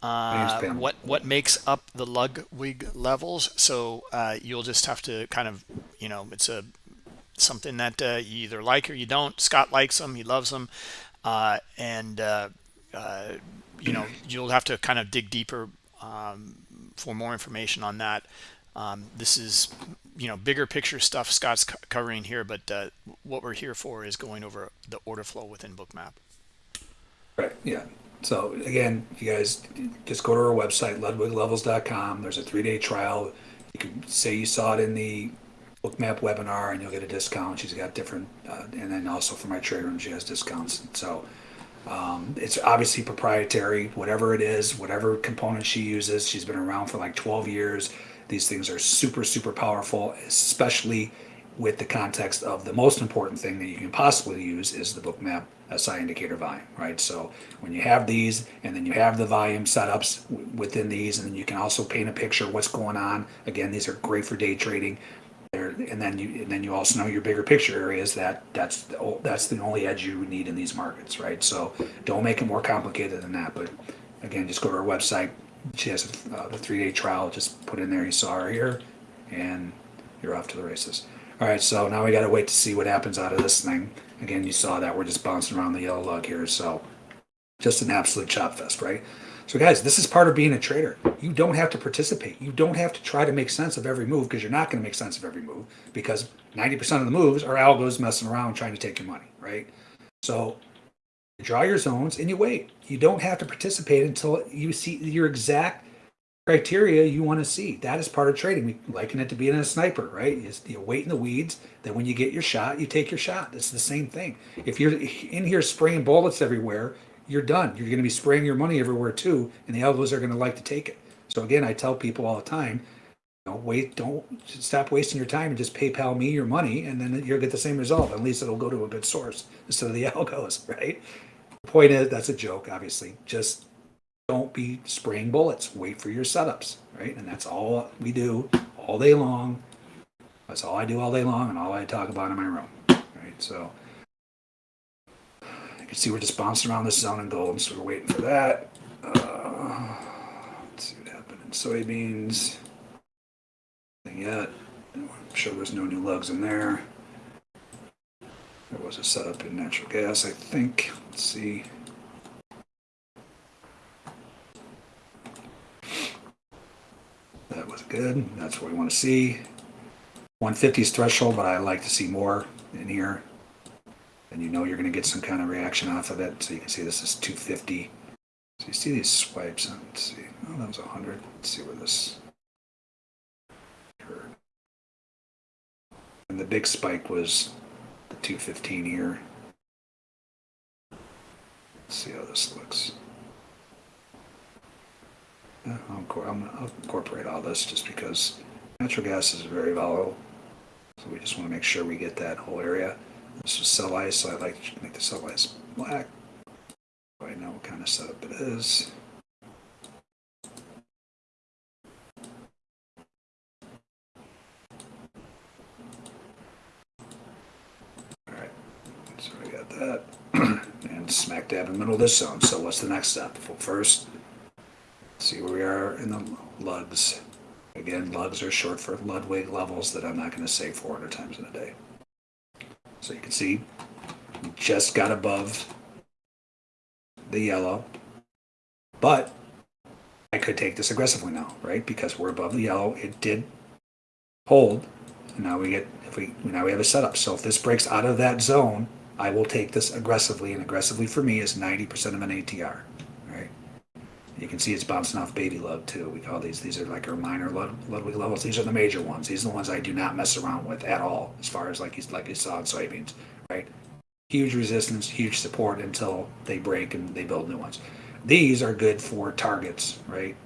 uh, what what makes up the Ludwig levels. So uh, you'll just have to kind of, you know, it's a something that uh, you either like or you don't. Scott likes them; he loves them, uh, and uh, uh, you know you'll have to kind of dig deeper um, for more information on that. Um, this is you know bigger picture stuff Scott's co- covering here, but uh, what we're here for is going over the order flow within Bookmap.
Right, yeah. So again, you guys just go to our website, ludwiglevels.com. There's a three-day trial. You can say you saw it in the Bookmap webinar and you'll get a discount. She's got different, uh, and then also for my trade room, she has discounts. So um, it's obviously proprietary, whatever it is, whatever component she uses. She's been around for like 12 years. These things are super, super powerful, especially with the context of the most important thing that you can possibly use is the Bookmap SI indicator volume, right? So when you have these and then you have the volume setups within these, and then you can also paint a picture what's going on. Again, these are great for day trading. There, and then you and then you also know your bigger picture areas that that's the, that's the only edge you need in these markets, right? So don't make it more complicated than that. But again, just go to our website. She has uh, the three day trial. Just put in there. You saw her here, and you're off to the races. All right, so now we got to wait to see what happens out of this thing. Again, you saw that we're just bouncing around the yellow lug here, so just an absolute chop fest, right? So, guys, this is part of being a trader. You don't have to participate. You don't have to try to make sense of every move because you're not going to make sense of every move because 90% of the moves are algos messing around trying to take your money, right? So, you draw your zones and you wait. You don't have to participate until you see your exact criteria you want to see. That is part of trading. We liken it to being a sniper, right? Is you wait in the weeds. Then when you get your shot, you take your shot. It's the same thing. If you're in here spraying bullets everywhere, you're done. You're going to be spraying your money everywhere too, and the algos are going to like to take it. So again, I tell people all the time, know, wait, don't stop wasting your time and just PayPal me your money, and then you'll get the same result. At least it'll go to a good source instead of the algos, right? The point is, that's a joke, obviously. Just don't be spraying bullets. Wait for your setups, right? And that's all we do all day long. That's all I do all day long, and all I talk about in my room, right? So you can see we're just bouncing around this zone in gold, so we're waiting for that. Uh, let's see what happened in soybeans. Nothing yet. I'm sure there's no new lugs in there. There was a setup in natural gas, I think. Let's see. That was good. That's what we want to see. 150 is threshold, but I like to see more in here. And you know you're going to get some kind of reaction off of it. So you can see this is 250. So you see these swipes. And let's see. Oh, that was 100. Let's see where this occurred. And the big spike was the 215 here. Let's see how this looks. Yeah, I'll, I'll incorporate all this just because natural gas is very volatile. So we just want to make sure we get that whole area. Sell ice, so I like to make the sell ice black. So I know what kind of setup it is. Alright, so I got that. and smack dab in the middle of this zone. So what's the next step? Well, first, see where we are in the lugs. Again, lugs are short for Ludwig levels that I'm not going to say 400 times in a day. So you can see we just got above the yellow, but I could take this aggressively now, right? Because we're above the yellow. It did hold. And now we get if we now we have a setup. So if this breaks out of that zone, I will take this aggressively, and aggressively for me is 90% of an ATR. You can see it's bouncing off baby lug too. We call these these are like our minor Lud- Ludwig levels. These are the major ones. These are the ones I do not mess around with at all, as far as like you like saw in soybeans, right? Huge resistance, huge support until they break and they build new ones. These are good for targets, right?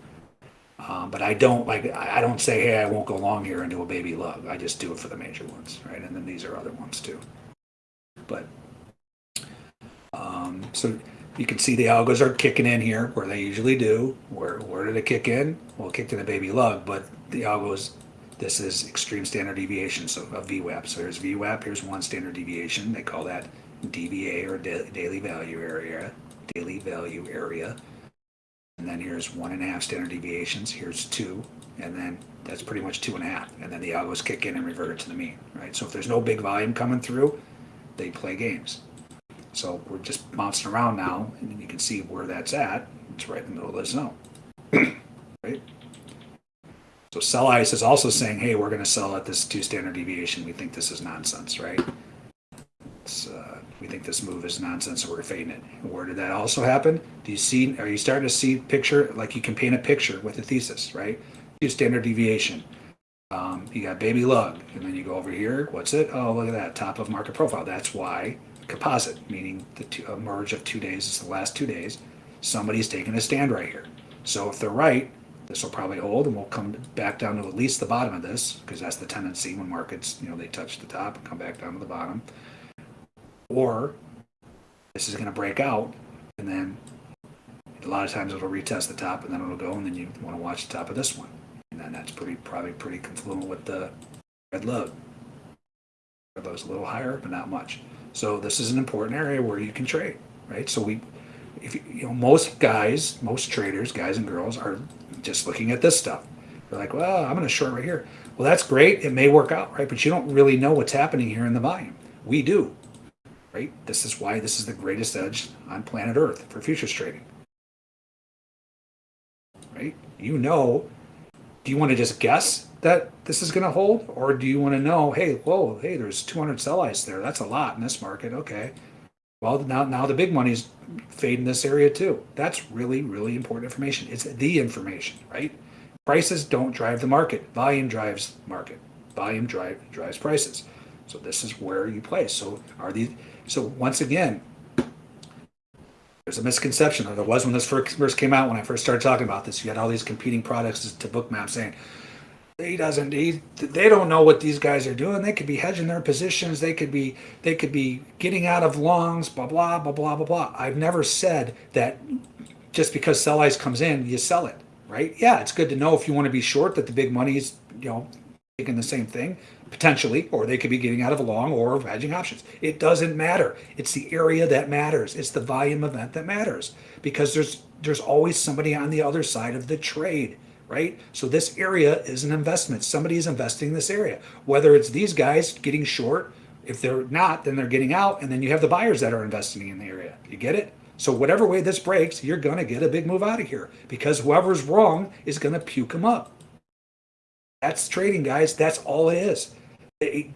Um, but I don't like I don't say hey I won't go long here and do a baby lug. I just do it for the major ones, right? And then these are other ones too. But um, so you can see the algos are kicking in here where they usually do. Where where did it kick in? Well, it kicked in a baby lug, but the algos This is extreme standard deviation, so a VWAP. So here's VWAP, here's one standard deviation. They call that DVA or da- daily value area, daily value area. And then here's one and a half standard deviations. Here's two, and then that's pretty much two and a half. And then the algos kick in and revert it to the mean, right? So if there's no big volume coming through, they play games. So we're just bouncing around now, and you can see where that's at. It's right in the middle of the zone, right? So sell ice is also saying, hey, we're going to sell at this two standard deviation. We think this is nonsense, right? Uh, we think this move is nonsense, so we're fading it. Where did that also happen? Do you see? Are you starting to see picture like you can paint a picture with a thesis, right? Two standard deviation. Um, you got baby lug, and then you go over here. What's it? Oh, look at that top of market profile. That's why composite, meaning the two, a merge of two days is the last two days. Somebody's taking a stand right here. So if they're right, this will probably hold, and we'll come back down to at least the bottom of this because that's the tendency when markets, you know, they touch the top and come back down to the bottom. Or this is going to break out, and then a lot of times it'll retest the top, and then it'll go, and then you want to watch the top of this one, and then that's pretty probably pretty confluent with the red lug. Red lug's a little higher, but not much. So this is an important area where you can trade, right? So we, if you, know, most guys, most traders, guys and girls, are just looking at this stuff. They're like, well, I'm going to short right here. Well, that's great. It may work out, right? But you don't really know what's happening here in the volume. We do, right? This is why this is the greatest edge on planet Earth for futures trading, right? You know. Do you want to just guess that this is going to hold, or do you want to know, hey, whoa, hey, there's 200 sell ice there. That's a lot in this market. Okay. Well, now now the big money's fading this area too. That's really really important information. It's the information, right? Prices don't drive the market. Volume drives market. Volume drive drives prices. So this is where you play. So are these? So once again, there's a misconception, there was when this first first came out. When I first started talking about this, you had all these competing products to Bookmap saying he doesn't he, they don't know what these guys are doing. They could be hedging their positions. They could be they could be getting out of longs blah blah blah blah blah blah. I've never said that just because sell ice comes in you sell it right? Yeah it's good to know if you want to be short that the big money is you know taking the same thing potentially or they could be getting out of a long or hedging options. It doesn't matter. It's the area that matters. It's the volume event that matters. Because there's there's always somebody on the other side of the trade right? So this area is an investment. Somebody is investing in this area. Whether it's these guys getting short, if they're not, then they're getting out, and then you have the buyers that are investing in the area. You get it? So whatever way this breaks, you're going to get a big move out of here because whoever's wrong is going to puke them up. That's trading, guys. That's all it is.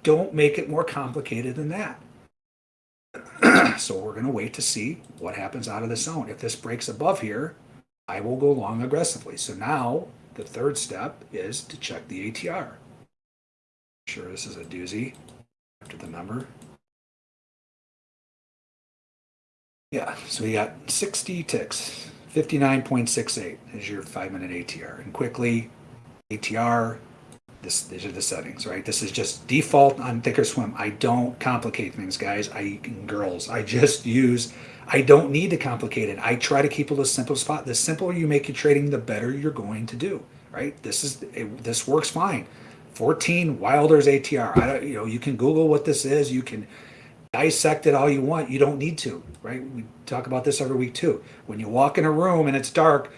don't make it more complicated than that. so we're going to wait to see what happens out of the zone. If this breaks above here, I will go long aggressively. So now the third step is to check the ATR. Sure, this is a doozy after the number. Yeah, so we got 60 ticks, 59.68 is your five minute ATR. And quickly, ATR, this, these are the settings, right? This is just default on Thinkorswim. I don't complicate things, guys. I girls. I just use I don't need to complicate it. I try to keep it as simple as possible. The simpler you make your trading, the better you're going to do. Right? This is it, this works fine. 14 Wilder's ATR. I don't, you know, you can Google what this is. You can dissect it all you want. You don't need to. Right? We talk about this every week too. When you walk in a room and it's dark,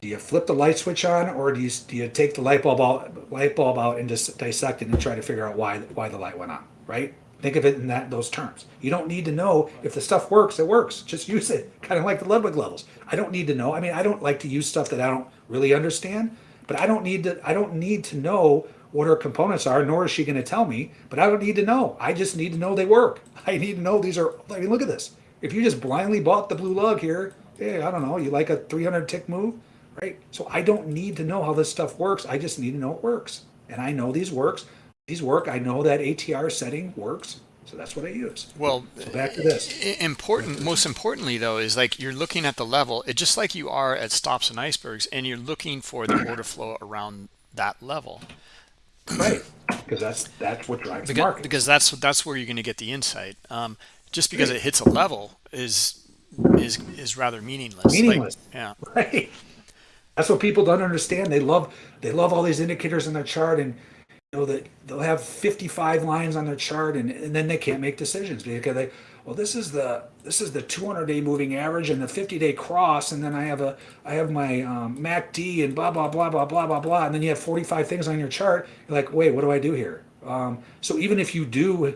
do you flip the light switch on or do you do you take the light bulb out light bulb out and just dissect it and try to figure out why why the light went on? Right? Think of it in that those terms. You don't need to know if the stuff works. It works. Just use it. Kind of like the Ludwig levels. I don't need to know. I mean, I don't like to use stuff that I don't really understand. But I don't need to. I don't need to know what her components are. Nor is she going to tell me. But I don't need to know. I just need to know they work. I need to know these are. I mean, look at this. If you just blindly bought the blue lug here, hey, I don't know. You like a 300 tick move, right? So I don't need to know how this stuff works. I just need to know it works, and I know these works these work. I know that ATR setting works. So that's what I use.
Well,
so back to this.
Important, most importantly though, is like you're looking at the level. It just like you are at stops and icebergs, and you're looking for the order flow around that level.
Right, because that's that's what drives
because,
the market.
Because that's that's where you're going to get the insight. Um, just because it hits a level is is is rather meaningless.
Meaningless.
Like, yeah.
Right. That's what people don't understand. They love they love all these indicators in their chart and know that they'll have 55 lines on their chart and, and then they can't make decisions because they well this is the this is the 200 day moving average and the 50 day cross and then i have a i have my um, macd and blah blah blah blah blah blah blah. And then you have 45 things on your chart. You're like wait what do i do here? Um, so even if you do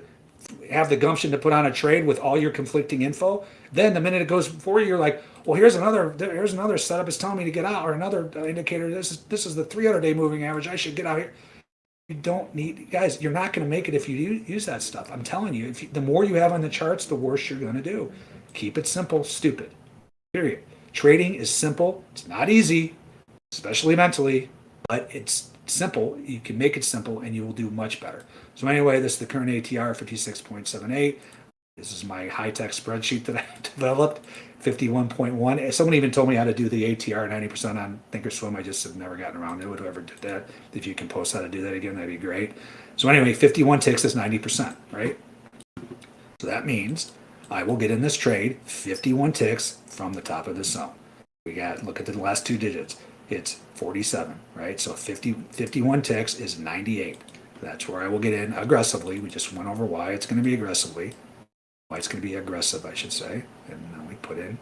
have the gumption to put on a trade with all your conflicting info then the minute it goes for you you're like well here's another here's another setup. It's telling me to get out or another indicator. This is this is the 300 day moving average. I should get out here you don't need guys you're not going to make it if you use that stuff. I'm telling you if you, the more you have on the charts the worse you're going to do. Keep it simple stupid period. Trading is simple. It's not easy especially mentally but it's simple. You can make it simple and you will do much better. So anyway this is the current atr 56.78 this is my high-tech spreadsheet that i developed 51.1 someone even told me how to do the atr 90% on thinkorswim. I just have never gotten around to it. Whoever did that if you can post how to do that again that'd be great. So anyway 51 ticks is 90% right? So that means i will get in this trade 51 ticks from the top of the zone. We got look at the last two digits. It's 47 right? So 50 51 ticks is 98 that's where i will get in aggressively. We just went over why it's going to be aggressively. Why it's going to be aggressive i should say. And we put in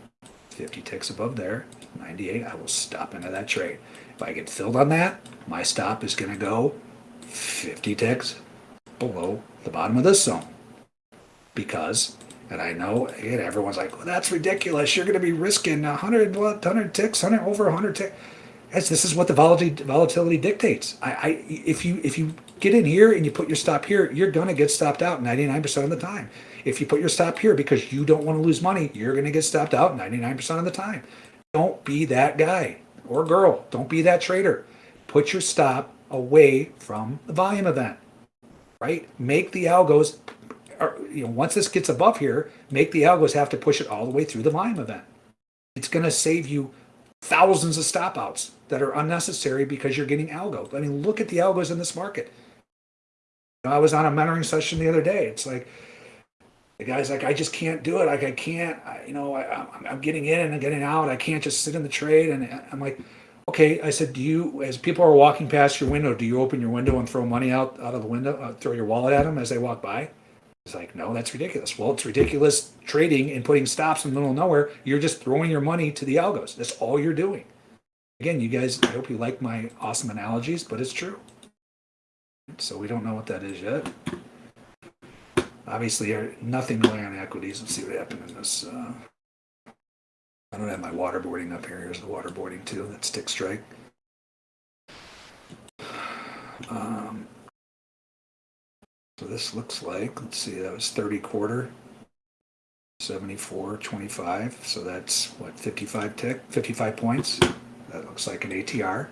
50 ticks above there 98 i will stop into that trade if i get filled on that my stop is going to go 50 ticks below the bottom of this zone because and I know again everyone's like, well, that's ridiculous. You're going to be risking 100, what, 100 ticks, 100 over 100 ticks. Guys, this is what the volatility, volatility dictates. I, I, if you if you get in here and you put your stop here, you're going to get stopped out 99% of the time. If you put your stop here because you don't want to lose money, you're going to get stopped out 99% of the time. Don't be that guy or girl. Don't be that trader. Put your stop away from the volume event. Right? Make the algos or, you know, once this gets above here, make the algos have to push it all the way through the volume event. It's going to save you thousands of stop outs that are unnecessary because you're getting algo. I mean, look at the algos in this market. I was on a mentoring session the other day. It's like the guy's like, I just can't do it. Like I can't, I, you know, I, I'm, I'm getting in and getting out. I can't just sit in the trade. And I'm like, okay. I said, do you, as people are walking past your window, do you open your window and throw money out out of the window, uh, throw your wallet at them as they walk by? It's like, no, that's ridiculous. Well, it's ridiculous trading and putting stops in the middle of nowhere. You're just throwing your money to the algos. That's all you're doing. Again, you guys, I hope you like my awesome analogies, but it's true. So we don't know what that is yet. Obviously, there- nothing going on equities. Let's see what happened in this. Uh, I don't have my waterboarding up here. Here's the waterboarding too. That stick strike. Um, so this looks like, let's see, that was 30 quarter, 74, 25. So that's what, 55 tick, 55 points. That looks like an ATR.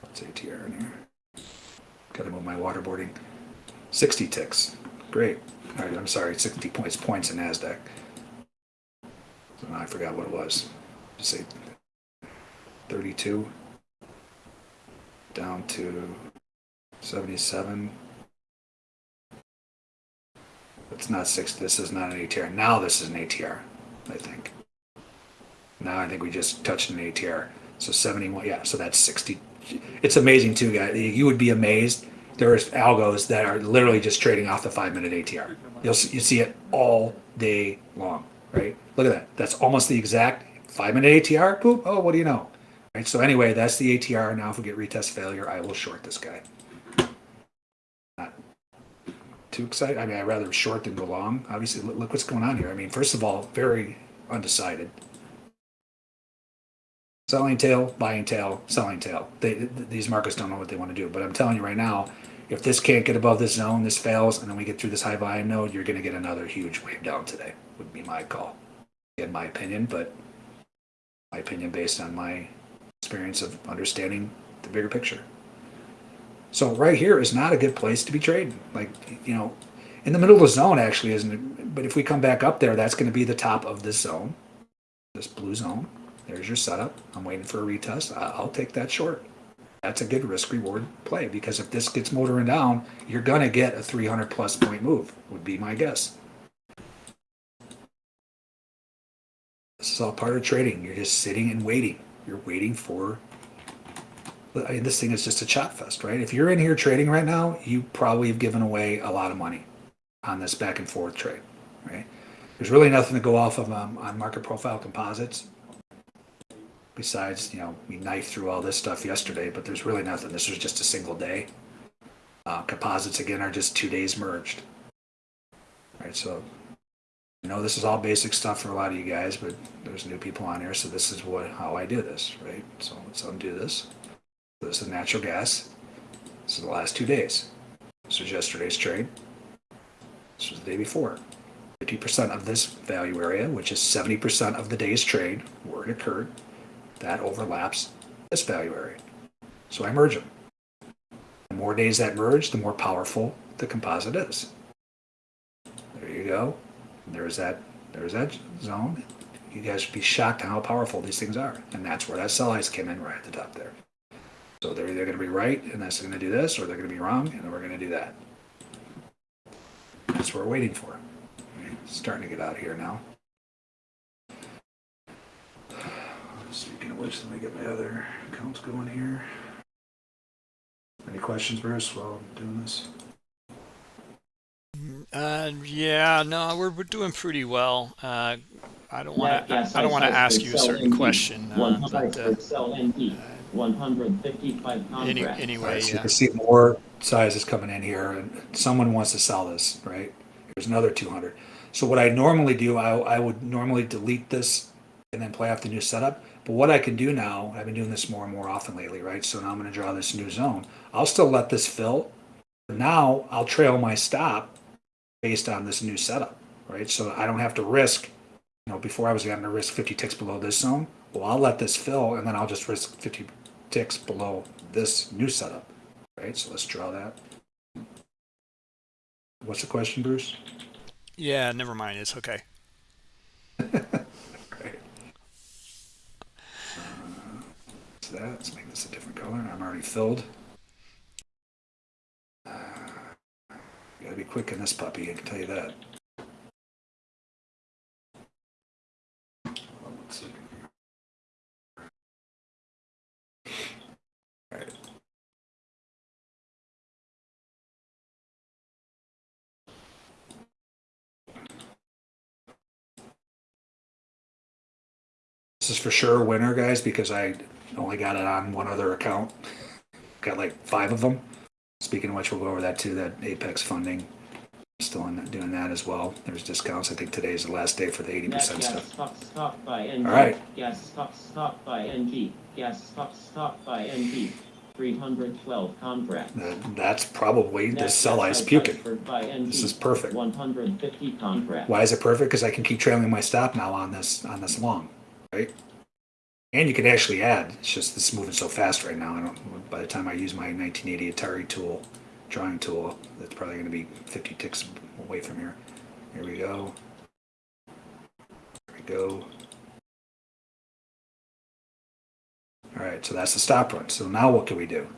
What's ATR in here? Gotta move my waterboarding. 60 ticks. Great. All right, I'm sorry, 60 points, points in NASDAQ. So I forgot what it was. Just say 32 down to 77. It's not 60. This is not an ATR. Now this is an ATR, I think. Now I think we just touched an ATR. So 71. Yeah. So that's 60. It's amazing too, guys. You would be amazed. There's algos that are literally just trading off the five minute ATR. You'll you see it all day long, right? Look at that. That's almost the exact five minute ATR. Boop. Oh, what do you know? Right, so anyway, that's the ATR. Now if we get retest failure, I will short this guy. Not too excited. I mean, I'd rather short than go long. Obviously, look, look what's going on here. I mean, first of all, very undecided. Selling tail, buying tail, selling tail. They, th- these markets don't know what they want to do. But I'm telling you right now, if this can't get above this zone, this fails, and then we get through this high volume node, you're going to get another huge wave down today. Would be my call, in my opinion. But my opinion based on my experience of understanding the bigger picture. So right here is not a good place to be trading. Like you know, in the middle of the zone actually isn't it? But if we come back up there, that's going to be the top of this zone, this blue zone. There's your setup. I'm waiting for a retest. I'll take that short. That's a good risk reward play because if this gets motoring down, you're going to get a 300 plus point move. Would be my guess. This is all part of trading. You're just sitting and waiting. You're waiting for I mean, this thing is just a chop fest, right? If you're in here trading right now, you probably have given away a lot of money on this back and forth trade, right? There's really nothing to go off of um, on market profile composites. Besides, you know, we knifed through all this stuff yesterday, but there's really nothing. This was just a single day. Uh, composites again are just two days merged. Right, so I know this is all basic stuff for a lot of you guys, but there's new people on here, so this is what how I do this, right? So let's undo this. This is natural gas. This is the last two days. This was yesterday's trade. This was the day before. 50% of this value area, which is 70% of the day's trade where it occurred, that overlaps this value area. So I merge them. The more days that merge, the more powerful the composite is. There you go. There's that. There's that zone. You guys would be shocked how powerful these things are, and that's where that sell ice came in right at the top there. So they're either going to be right, and that's going to do this, or they're going to be wrong, and then we're going to do that. That's what we're waiting for. Okay, Starting to get out here now. Speaking of which, let me get my other accounts going here. Any questions, Bruce, while I'm doing this?
Uh, yeah, no, we're, we're doing pretty well. Uh, I don't want to.
Yes,
I don't want to ask you a certain
NT.
question, uh,
100
but uh,
for 155
any,
contracts.
anyway,
So you
yeah.
can see more sizes coming in here, and someone wants to sell this, right? There's another 200. So what I normally do, I, I would normally delete this and then play off the new setup. But what I can do now, I've been doing this more and more often lately, right? So now I'm going to draw this new zone. I'll still let this fill. But now I'll trail my stop based on this new setup, right? So I don't have to risk, you know, before I was going to risk 50 ticks below this zone. Well, I'll let this fill and then I'll just risk 50 ticks below this new setup, right? So let's draw that. What's the question, Bruce?
Yeah, never mind. It's okay.
That, let's make this a different color. I'm already filled. Uh, gotta be quick in this puppy, I can tell you that. Is for sure a winner, guys, because I only got it on one other account. Got like five of them. Speaking of which, we'll go over that too. That Apex funding, still in doing that as well. There's discounts. I think today is the last day for the eighty
Net
percent
gas
stuff.
stock stock by NG.
All right.
Gas stock stock by NG. Gas stop, stop by NG. 312 contracts.
That- That's probably sell
gas
ice puking.
transferred by NG.
This is perfect.
150 contracts.
Why is it perfect? Because I can keep trailing my stop now on this on this long, right? And you can actually add. It's just this is moving so fast right now. I don't. By the time I use my 1980 Atari tool, drawing tool, that's probably going to be 50 ticks away from here. Here we go. Here we go. All right, so that's the stop run. So now what can we do?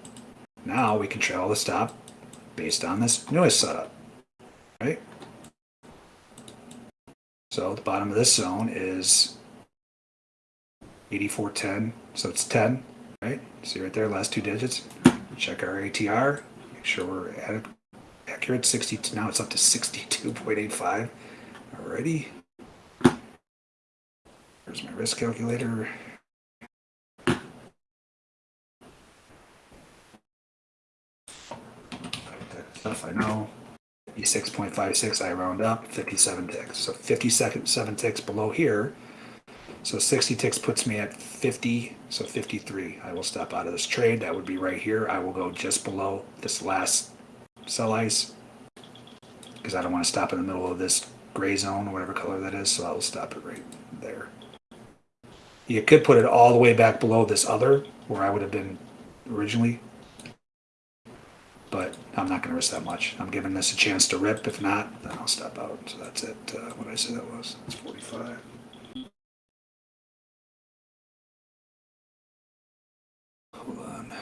Now we can trail the stop based on this newest setup, right? So the bottom of this zone is 8410. So it's 10, right? See right there, last two digits. Check our ATR. Make sure we're at accurate. 60. Now it's up to 62.85. Alrighty. There's my risk calculator. Stuff I know. 56.56, I round up, 57 ticks. So 57 ticks below here. So 60 ticks puts me at 50, so 53. I will step out of this trade. That would be right here. I will go just below this last sell ice because I don't want to stop in the middle of this gray zone, or whatever color that is. So I will stop it right there. You could put it all the way back below this other where I would have been originally but I'm not going to risk that much. I'm giving this a chance to rip. If not, then I'll step out. So that's it. Uh, what I say that was? It's 45. Hold on.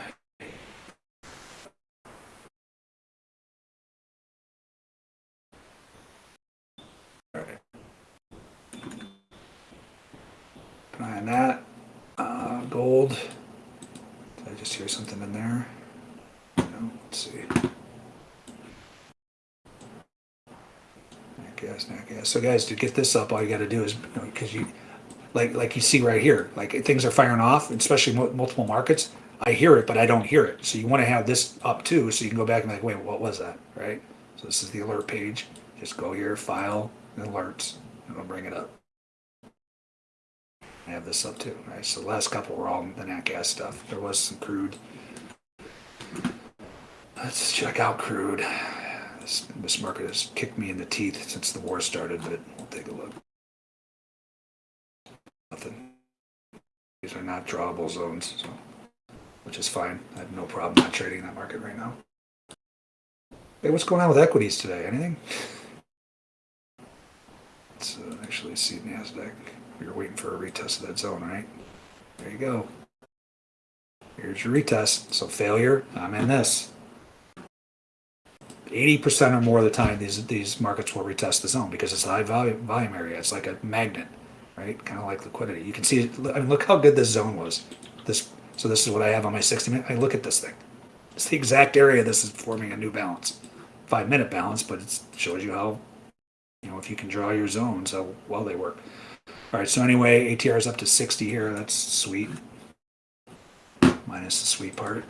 On that. Uh, gold. Did I just hear something in there? No, let's see. Nat gas, nat gas. So guys, to get this up, all you got to do is because you, like like you see right here, like things are firing off, especially multiple markets. I hear it, but I don't hear it. So you want to have this up too, so you can go back and like, wait, what was that, right? So this is the alert page. Just go here, file, and alerts, and it'll bring it up. I have this up too, right? So the last couple were all the nat gas stuff. There was some crude. Let's check out crude. This, this market has kicked me in the teeth since the war started, but we'll take a look. Nothing. These are not drawable zones, so which is fine. I have no problem not trading that market right now. Hey, what's going on with equities today? Anything? Let's uh, actually see NASDAQ. We were waiting for a retest of that zone, right? There you go. Here's your retest. So failure, I'm in this. 80% or more of the time, these these markets will retest the zone because it's a high volume, volume area. It's like a magnet, right? Kind of like liquidity. You can see, I mean, look how good this zone was. So this is what I have on my 60 minute. I look at this thing. It's the exact area this is forming a new balance. Five minute balance, but it shows you how, you know, if you can draw your zones, how well they work. All right, so anyway, ATR is up to 60 here. That's sweet. Minus the sweet part.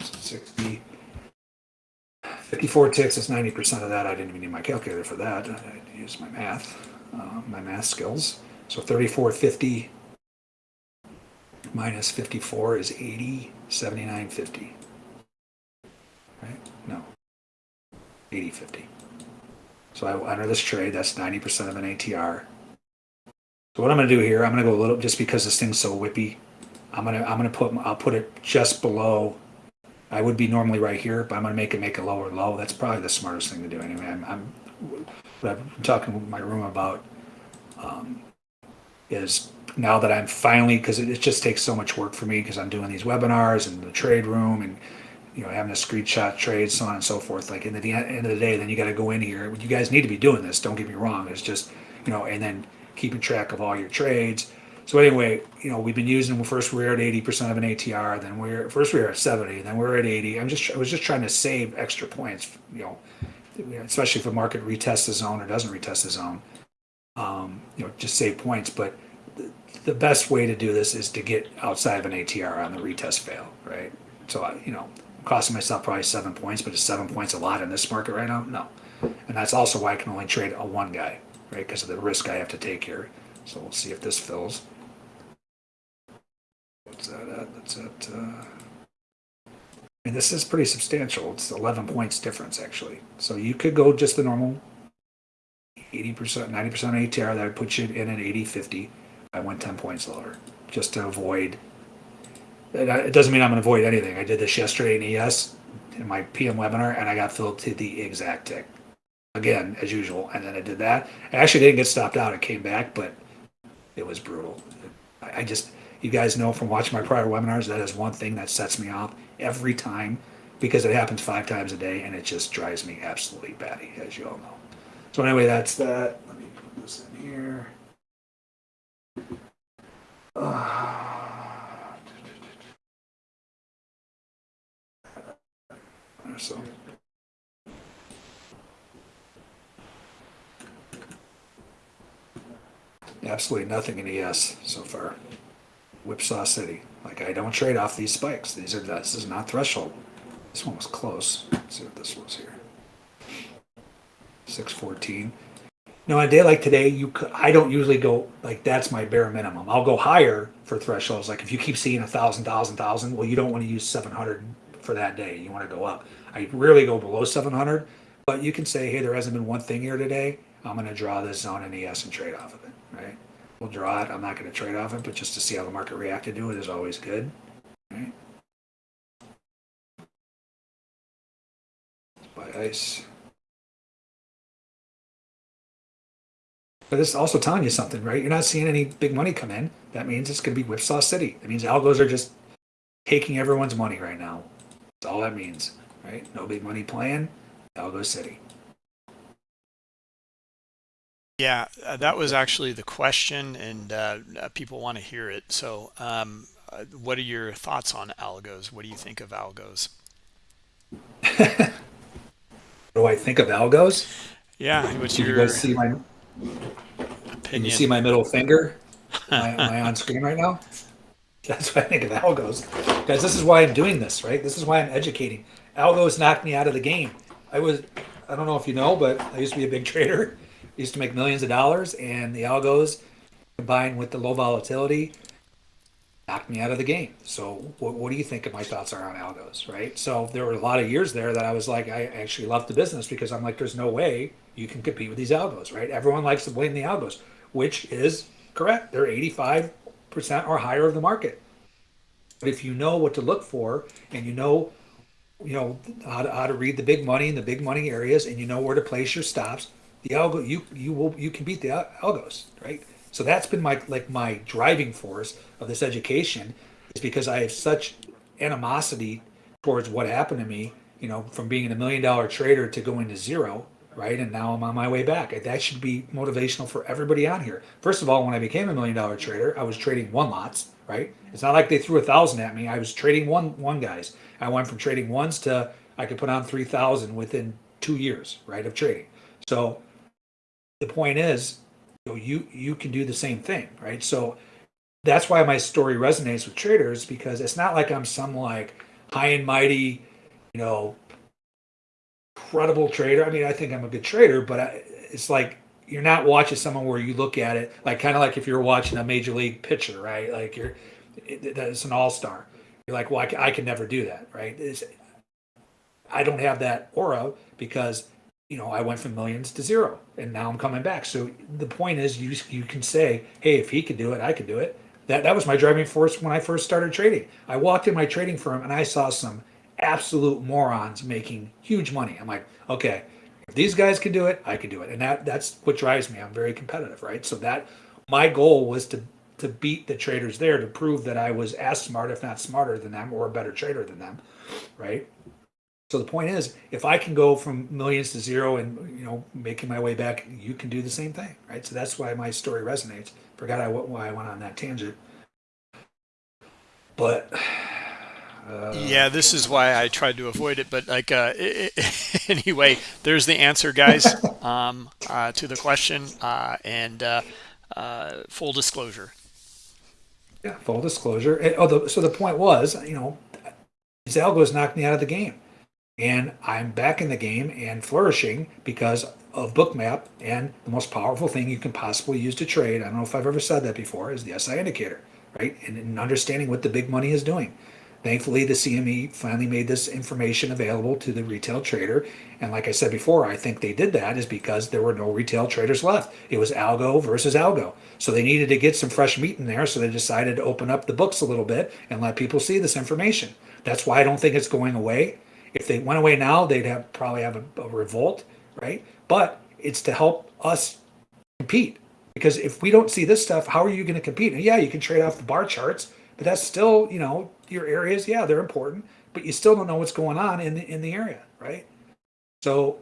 60. 54 ticks is 90% of that. I didn't even need my calculator for that. I used my math, uh, my math skills. So 3450 minus 54 is 80, 7950. Right? No. 8050. So I enter this trade. That's 90% of an ATR. So what I'm going to do here, I'm going to go a little, just because this thing's so whippy, I'm going to, I'm going to put, I'll put it just below I would be normally right here, but I'm going to make it make a lower low. That's probably the smartest thing to do anyway. I'm, I'm what I'm talking with my room about um, is now that I'm finally because it, it just takes so much work for me because I'm doing these webinars and the trade room and you know having a screenshot trade, so on and so forth. Like in the end of the day, then you got to go in here. You guys need to be doing this. Don't get me wrong. It's just you know, and then keeping track of all your trades so anyway, you know, we've been using first we are at 80% of an ATR, then we're first we are at 70, then we're at 80. I'm just I was just trying to save extra points, you know, especially if a market retests the zone or doesn't retest the zone. Um, you know, just save points. But the, best way to do this is to get outside of an ATR on the retest fail, right? So I, you know, costing myself probably seven points, but is seven points a lot in this market right now? No. And that's also why I can only trade a one guy, right? Because of the risk I have to take here. So we'll see if this fills. What's that at? That's at, uh, I mean, this is pretty substantial. It's 11 points difference, actually. So you could go just the normal 80%, 90% ATR. That would put you in at 80, 50. I went 10 points lower just to avoid. It doesn't mean I'm going to avoid anything. I did this yesterday in ES in my PM webinar, and I got filled to the exact tick again as usual. And then I did that. I actually didn't get stopped out. It came back, but it was brutal. I just you guys know from watching my prior webinars that is one thing that sets me off every time because it happens five times a day and it just drives me absolutely batty, as you all know. So anyway, that's that. Let me put this in here. So. Absolutely nothing in ES so far. Whipsaw City. Like I don't trade off these spikes. These are this is not threshold. This one was close. Let's see what this was here. 614. Now, a day like today, you I don't usually go like that's my bare minimum. I'll go higher for thresholds. Like if you keep seeing a thousand, thousand, thousand, well, you don't want to use 700 for that day. You want to go up. I rarely go below 700, but you can say, hey, there hasn't been one thing here today. I'm going to draw this zone in ES and trade off of it, right? We'll draw it. I'm not going to trade off it, but just to see how the market reacted to it is always good. Right? Buy ice. But it's also telling you something, right? You're not seeing any big money come in. That means it's going to be whipsaw city. That means algos are just taking everyone's money right now. That's all that means, right? No big money playing, algo city.
Yeah, uh, that was actually the question, and uh, uh people want to hear it. So um, uh, what are your thoughts on algos? What do you think of algos?
what do I think of algos?
Yeah, what's
Can you
your
guys see my? Can you see my middle finger? am, I, am I on screen right now? That's what I think of algos. Guys, this is why I'm doing this, right? This is why I'm educating. Algos knocked me out of the game. I was, I don't know if you know, but I used to be a big trader. I used to make millions of dollars, and the algos combined with the low volatility knocked me out of the game. So, what, what do you think of my thoughts are on algos, right? So, there were a lot of years there that I was like, I actually left the business because I'm like, there's no way you can compete with these algos, right? Everyone likes to blame the algos, which is correct. They're 85% or higher of the market. But if you know what to look for and you know, you know how to, how to read the big money in the big money areas and you know where to place your stops, the algo you you will you can beat the algos, right? So that's been my like my driving force of this education is because I have such animosity towards what happened to me, you know, from being a million dollar trader to going to zero right? And now I'm on my way back. That should be motivational for everybody on here. First of all, when I became a million dollar trader, I was trading one lots, right? It's not like they threw a thousand at me. I was trading one one guys. I went from trading ones to I could put on three thousand within two years, right, of trading. So the point is, you know, you you can do the same thing, right? So that's why my story resonates with traders because it's not like I'm some like high and mighty, you know, incredible trader. I mean, I think I'm a good trader, but I, it's like you're not watching someone where you look at it like kind of like if you're watching a major league pitcher, right? Like you're that's an all star. You're like, well, I, I, can never do that, right? It's, I don't have that aura because you know I went from millions to zero, and now I'm coming back. So the point is, you you can say, hey, if he could do it, I could do it. That that was my driving force when I first started trading. I walked in my trading firm and I saw some absolute morons making huge money. I'm like, okay, if these guys can do it, I can do it. And that that's what drives me. I'm very competitive, right? So that my goal was to to beat the traders there to prove that I was as smart, if not smarter than them, or a better trader than them, right? So the point is, if I can go from millions to zero and you know making my way back, you can do the same thing, right? So that's why my story resonates. Forgot I why I went on that tangent, but
uh, yeah, this is why I tried to avoid it. But like, uh, anyway, there's the answer, guys, um, uh, to the question. Uh, and uh, uh, full disclosure.
Yeah, full disclosure. And, oh, the, so the point was, you know, these algos knocked me out of the game, and I'm back in the game and flourishing because of Bookmap. And the most powerful thing you can possibly use to trade, I don't know if I've ever said that before, is the SI indicator, right? And, and understanding what the big money is doing. Thankfully, the CME finally made this information available to the retail trader. And like I said before, I think they did that is because there were no retail traders left. It was algo versus algo. So they needed to get some fresh meat in there. So they decided to open up the books a little bit and let people see this information. That's why I don't think it's going away. If they went away now, they'd have probably have a, a revolt, right? But it's to help us compete. Because if we don't see this stuff, how are you going to compete? And yeah, you can trade off the bar charts, but that's still, you know, your areas, yeah, they're important, but you still don't know what's going on in the in the area, right? So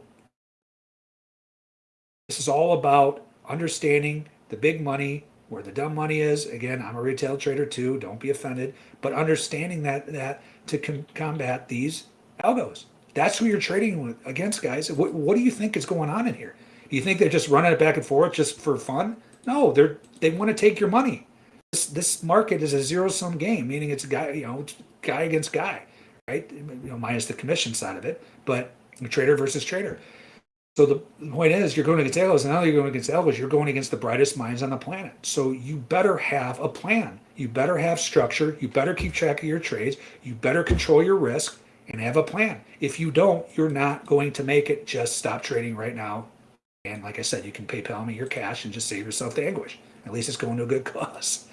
this is all about understanding the big money, where the dumb money is. Again, I'm a retail trader too. Don't be offended, but understanding that that to com- combat these algos. That's who you're trading with against, guys. What, what do you think is going on in here? Do you think they're just running it back and forth just for fun? No, they're they want to take your money this, this market is a zero sum game, meaning it's guy, you know, guy against guy, right? You know, minus the commission side of it, but trader versus trader. So the point is, you're going against algos, and now you're going against algos. You're going against the brightest minds on the planet. So you better have a plan. You better have structure. You better keep track of your trades. You better control your risk and have a plan. If you don't, you're not going to make it. Just stop trading right now. And like I said, you can PayPal me your cash and just save yourself the anguish. At least it's going to a good cause.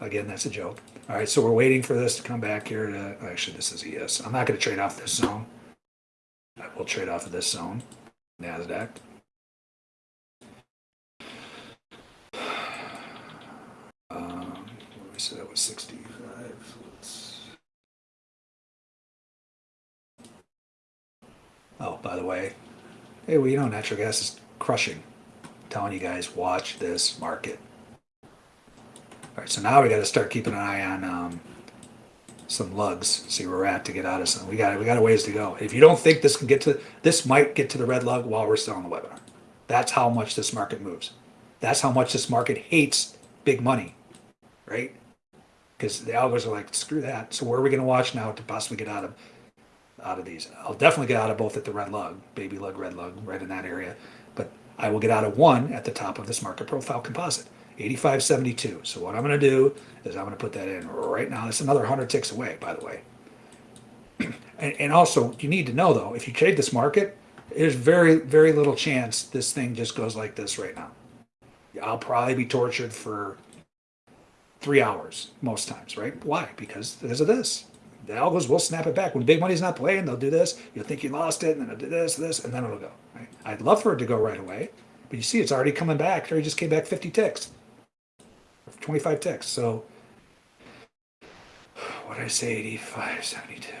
Again, that's a joke. All right, so we're waiting for this to come back here to, actually, this is ES. I'm not going to trade off this zone. I will trade off of this zone, NASDAQ. Um, said that was 65. Let's... Oh, by the way, hey, well, you know, natural gas is crushing. I'm telling you guys, watch this market. All right, so now we got to start keeping an eye on um, some lugs, see where we're at to get out of some. We got we got a ways to go. If you don't think this can get to this might get to the red lug while we're still on the webinar. That's how much this market moves. That's how much this market hates big money, right? Because the algos are like, screw that. So where are we going to watch now to possibly get out of out of these? I'll definitely get out of both at the red lug, baby lug, red lug, right in that area. But I will get out of one at the top of this market profile composite. 8572. So what I'm going to do is I'm going to put that in right now. That's another 100 ticks away, by the way. and, and also, you need to know though, if you trade this market, there's very, very little chance this thing just goes like this right now. I'll probably be tortured for three hours most times, right? Why? Because because of this. The algos will snap it back. When big money's not playing, they'll do this. You'll think you lost it, and then it'll do this, this, and then it'll go. Right? I'd love for it to go right away, but you see it's already coming back. It already just came back 50 ticks. 25 ticks. So what did I say? 85, 72.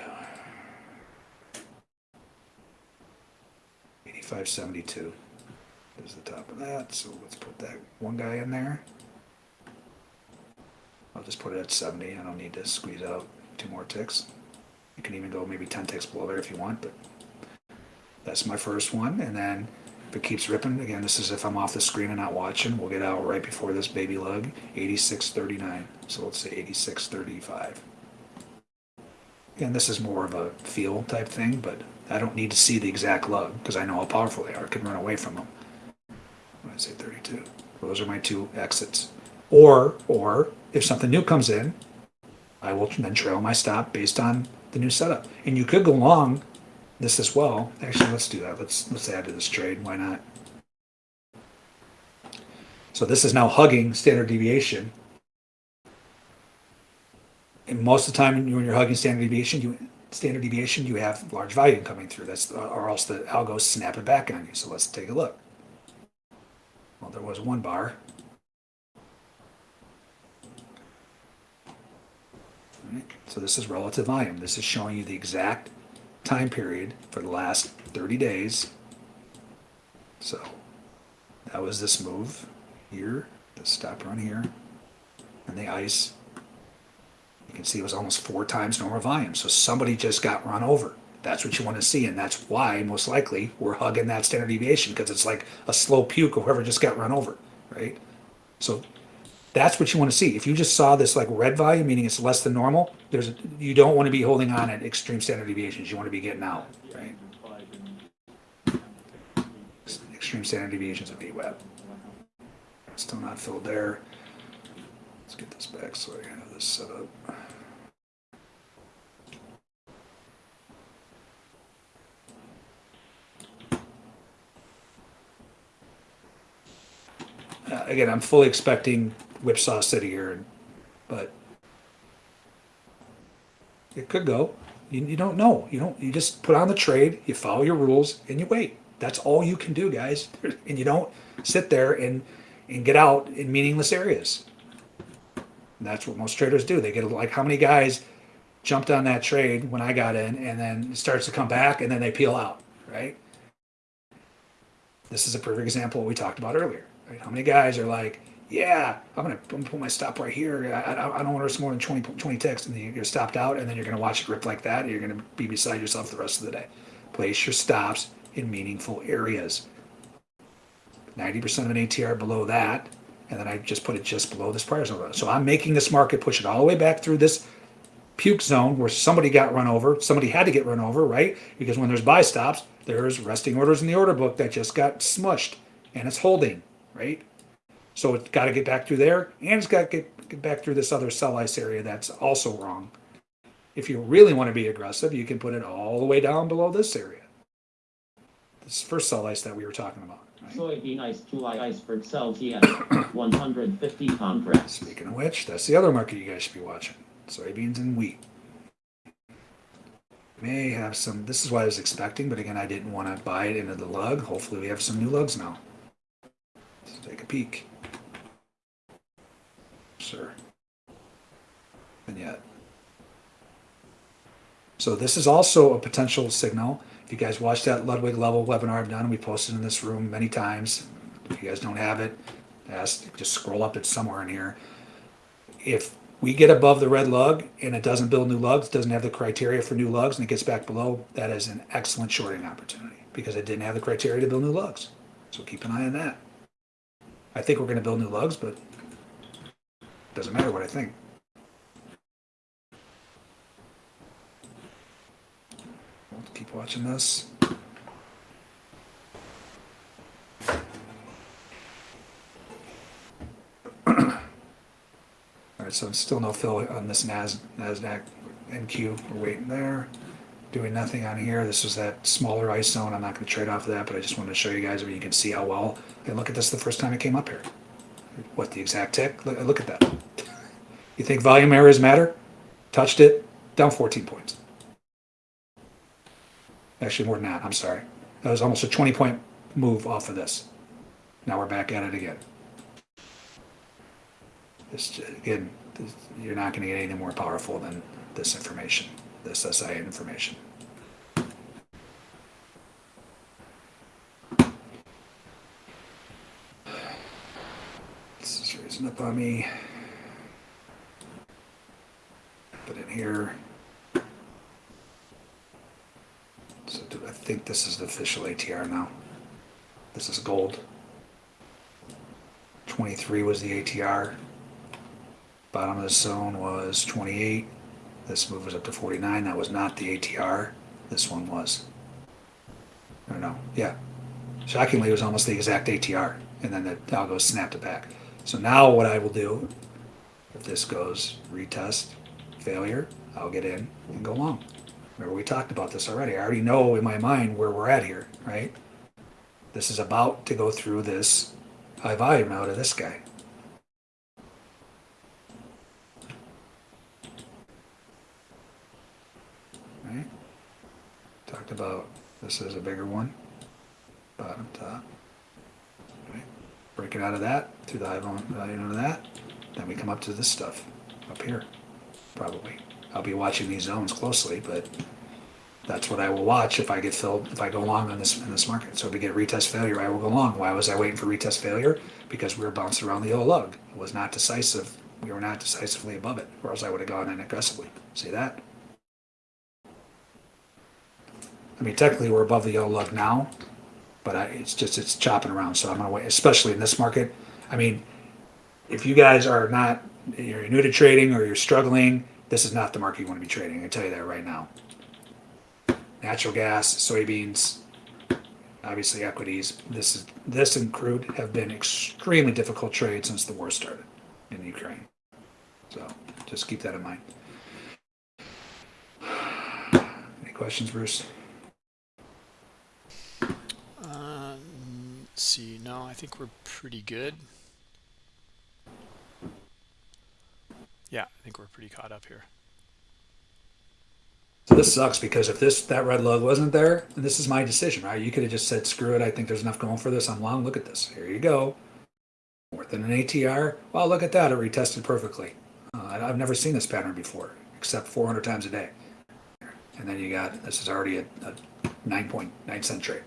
85, 72 is the top of that. So let's put that one guy in there. I'll just put it at 70. I don't need to squeeze out two more ticks. You can even go maybe 10 ticks below there if you want, but that's my first one. And then if it keeps ripping, again, this is if I'm off the screen and not watching, we'll get out right before this baby lug, 86.39. So let's say 86.35. Again, this is more of a feel type thing, but I don't need to see the exact lug because I know how powerful they are. I can run away from them. When I say 32, those are my two exits. Or, or if something new comes in, I will then trail my stop based on the new setup. And you could go long this as well. Actually, let's do that. Let's let's add to this trade. Why not? So this is now hugging standard deviation. And most of the time, when you're hugging standard deviation, you standard deviation, you have large volume coming through. That's or else the algo snap it back on you. So let's take a look. Well, there was one bar. So this is relative volume. This is showing you the exact time period for the last 30 days. So that was this move here, the stop run here, and the ice. You can see it was almost four times normal volume. So somebody just got run over. That's what you want to see, and that's why most likely we're hugging that standard deviation because it's like a slow puke of whoever just got run over, right? So that's what you want to see. If you just saw this like red volume, meaning it's less than normal, there's you don't want to be holding on at extreme standard deviations. You want to be getting out, right? Extreme standard deviations of VWAP. Still not filled there. Let's get this back so I can have this set up. Uh, again, I'm fully expecting Whipsaw City here, but it could go. You, you don't know. You don't. You just put on the trade. You follow your rules and you wait. That's all you can do, guys. And you don't sit there and and get out in meaningless areas. And that's what most traders do. They get like how many guys jumped on that trade when I got in, and then it starts to come back, and then they peel out. Right. This is a perfect example we talked about earlier. Right? How many guys are like, yeah, I'm gonna, I'm gonna put my stop right here. I, I, I don't want to risk more than 20, 20 ticks, and then you're stopped out, and then you're gonna watch it rip like that. And you're gonna be beside yourself the rest of the day. Place your stops in meaningful areas. 90% of an ATR below that, and then I just put it just below this prior zone. So I'm making this market push it all the way back through this puke zone where somebody got run over. Somebody had to get run over, right? Because when there's buy stops, there's resting orders in the order book that just got smushed, and it's holding, right? So it's got to get back through there, and it's got to get, get back through this other sell ice area that's also wrong. If you really want to be aggressive, you can put it all the way down below this area. This first sell ice that we were talking about. Right?
Soybean ice July iceberg sells yen 150 contracts.
Speaking of which, that's the other market you guys should be watching: soybeans and wheat. May have some. This is what I was expecting, but again, I didn't want to buy it into the lug. Hopefully, we have some new lugs now. Let's take a peek sir. And yet. So this is also a potential signal. If you guys watched that Ludwig level webinar I've done, we posted in this room many times. If you guys don't have it, ask, just scroll up. It's somewhere in here. If we get above the red lug and it doesn't build new lugs, doesn't have the criteria for new lugs, and it gets back below, that is an excellent shorting opportunity because it didn't have the criteria to build new lugs. So keep an eye on that. I think we're going to build new lugs, but doesn't matter what I think. Keep watching this. All right, so still no fill on this Nas, NASDAQ NQ. We're waiting there. Doing nothing on here. This was that smaller ice zone. I'm not going to trade off of that, but I just wanted to show you guys where you can see how well. And look at this the first time it came up here. What, the exact tick? Look, look at that. You think volume errors matter? Touched it, down 14 points. Actually, more than that. I'm sorry. That was almost a 20 point move off of this. Now we're back at it again. This, again, this, you're not going to get anything more powerful than this information, this SI information. This is raising up on me. Put in here. So I think this is the official ATR now? This is gold. 23 was the ATR. Bottom of the zone was 28. This move was up to 49. That was not the ATR. This one was. I don't know. yeah. Shockingly, it was almost the exact ATR. And then the algo snapped it back. So now what I will do, if this goes retest, failure, I'll get in and go long. Remember, we talked about this already. I already know in my mind where we're at here, right? This is about to go through this high volume out of this guy. Right? Talked about this is a bigger one, bottom top. Right? Breaking out of that through the high volume uh, volume of that, then we come up to this stuff up here, probably. I'll be watching these zones closely, but that's what I will watch if I get filled, if I go long on this, in this market. So if we get retest failure, I will go long. Why was I waiting for retest failure? Because we were bouncing around the yellow lug. It was not decisive. We were not decisively above it, or else I would have gone in aggressively. See that? I mean, technically, we're above the yellow lug now, but I, it's just, it's chopping around. So I'm gonna wait, especially in this market. I mean, if you guys are not, you're new to trading or you're struggling, this is not the market you want to be trading. I tell you that right now. Natural gas, soybeans, obviously equities. This is this and crude have been extremely difficult trades since the war started in Ukraine. So just keep that in mind. Any questions, Bruce?
Uh, let's see. No, I think we're pretty good. Yeah, I think we're pretty caught up here.
So this sucks because if this that red lug wasn't there, and this is my decision, right? You could have just said, "Screw it! I think there's enough going for this. I'm long. Look at this. Here you go. More than an ATR. Well, look at that. It retested perfectly. Uh, I've never seen this pattern before, except 400 times a day. And then you got this is already a, a 9.9 cent trade.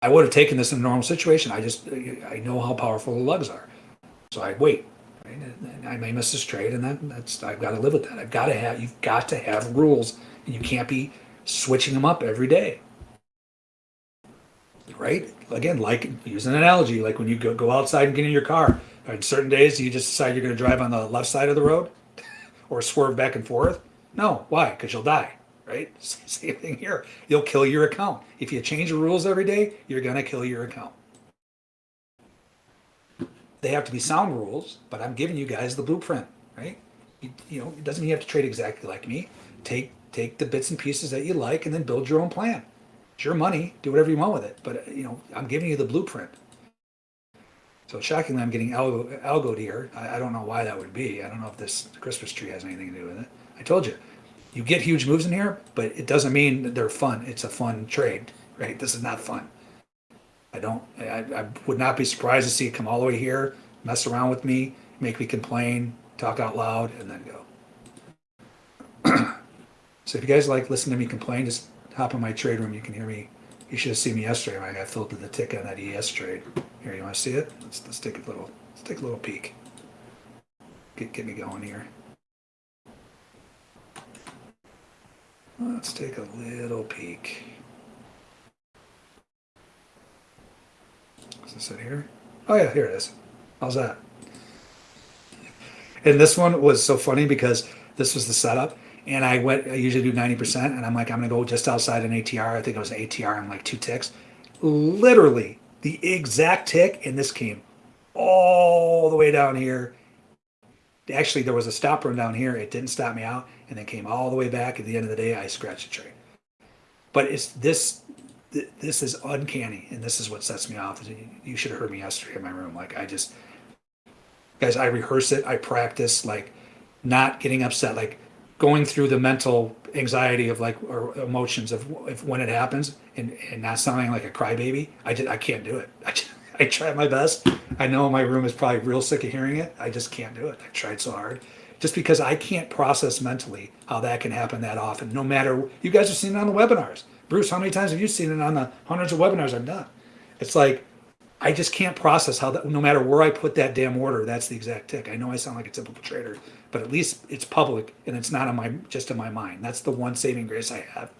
I would have taken this in a normal situation. I just I know how powerful the lugs are, so I wait. Right? I may miss this trade, and then that's I've got to live with that. I've got to have you've got to have rules, and you can't be switching them up every day. Right? Again, like use an analogy, like when you go, go outside and get in your car. On certain days, you just decide you're going to drive on the left side of the road, or swerve back and forth. No, why? Because you'll die. Right? Same thing here. You'll kill your account if you change the rules every day. You're going to kill your account they have to be sound rules, but I'm giving you guys the blueprint, right? You, you know, it doesn't mean you have to trade exactly like me. Take take the bits and pieces that you like, and then build your own plan. It's your money. Do whatever you want with it. But you know, I'm giving you the blueprint. So shockingly, I'm getting algo, algoed here. I, I don't know why that would be. I don't know if this Christmas tree has anything to do with it. I told you, you get huge moves in here, but it doesn't mean that they're fun. It's a fun trade, right? This is not fun. I don't. I, I would not be surprised to see it come all the way here, mess around with me, make me complain, talk out loud, and then go. so if you guys like listening to me complain, just hop in my trade room. You can hear me. You should have seen me yesterday when I got filled to the tick on that ES trade. Here, you want to see it? Let's let's take a little let's take a little peek. get, get me going here. Let's take a little peek. Is it here? Oh yeah, here it is. How's that? And this one was so funny because this was the setup, and I went. I usually do ninety percent, and I'm like, I'm gonna go just outside an ATR. I think it was an ATR. I'm like two ticks. Literally the exact tick, and this came all the way down here. Actually, there was a stop run down here. It didn't stop me out, and then came all the way back. At the end of the day, I scratched the trade. But it's this. Th- This is uncanny, and this is what sets me off. You should have heard me yesterday in my room. Like I just, guys, I rehearse it. I practice like not getting upset, like going through the mental anxiety of like or emotions of if when it happens and, and not sounding like a crybaby. I just I can't do it. I, just, I try my best. I know my room is probably real sick of hearing it. I just can't do it. I tried so hard. Just because I can't process mentally how that can happen that often. No matter you guys have seen it on the webinars. Bruce, how many times have you seen it on the hundreds of webinars I've done? It's like I just can't process how that. No matter where I put that damn order, that's the exact tick. I know I sound like a typical trader, but at least it's public and it's not in my just in my mind. That's the one saving grace I have.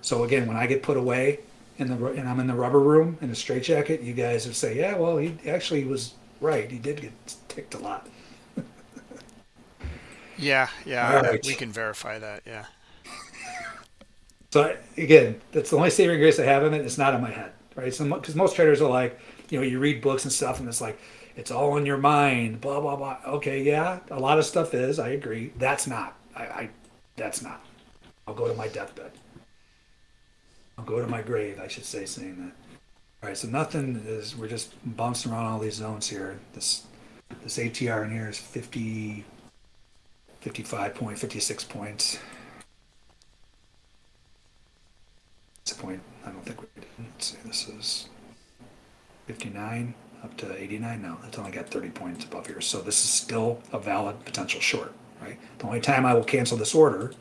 So again, when I get put away in the and I'm in the rubber room in a straitjacket, you guys would say, "Yeah, well, he actually was right. He did get ticked a lot."
Yeah, yeah,
right.
we can verify that. Yeah.
So I- again, that's the only saving grace I have in it. It's not in my head, right? So because most traders are like, you know, you read books and stuff, and it's like it's all in your mind, blah blah blah. Okay, yeah, a lot of stuff is. I agree. That's not. I, I that's not. I'll go to my deathbed. I'll go to my grave. I should say saying that. All right, so nothing is. We're just bouncing around all these zones here. This this ATR in here is 50, 55 point, 56 points. It's a point. I don't think we did. Let's see. This is 59 up to 89. No, it's only got 30 points above here. So this is still a valid potential short, right? The only time I will cancel this order,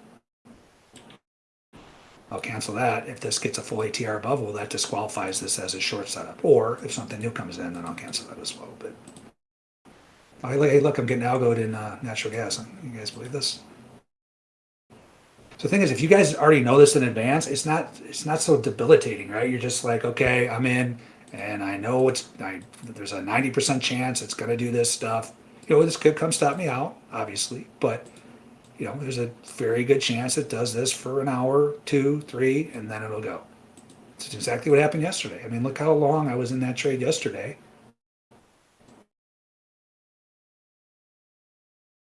I'll cancel that if this gets a full ATR above. Well, that disqualifies this as a short setup. Or if something new comes in, then I'll cancel that as well. But hey, look I'm getting algoed in uh, natural gas. You guys believe this? So the thing is, if you guys already know this in advance, it's not it's not so debilitating, right? You're just like, okay, I'm in, and I know it's I, there's a ninety percent chance it's gonna do this stuff. You know, this could come stop me out, obviously, but you know, there's a very good chance it does this for an hour, two, three, and then it'll go. It's exactly what happened yesterday. I mean, look how long I was in that trade yesterday.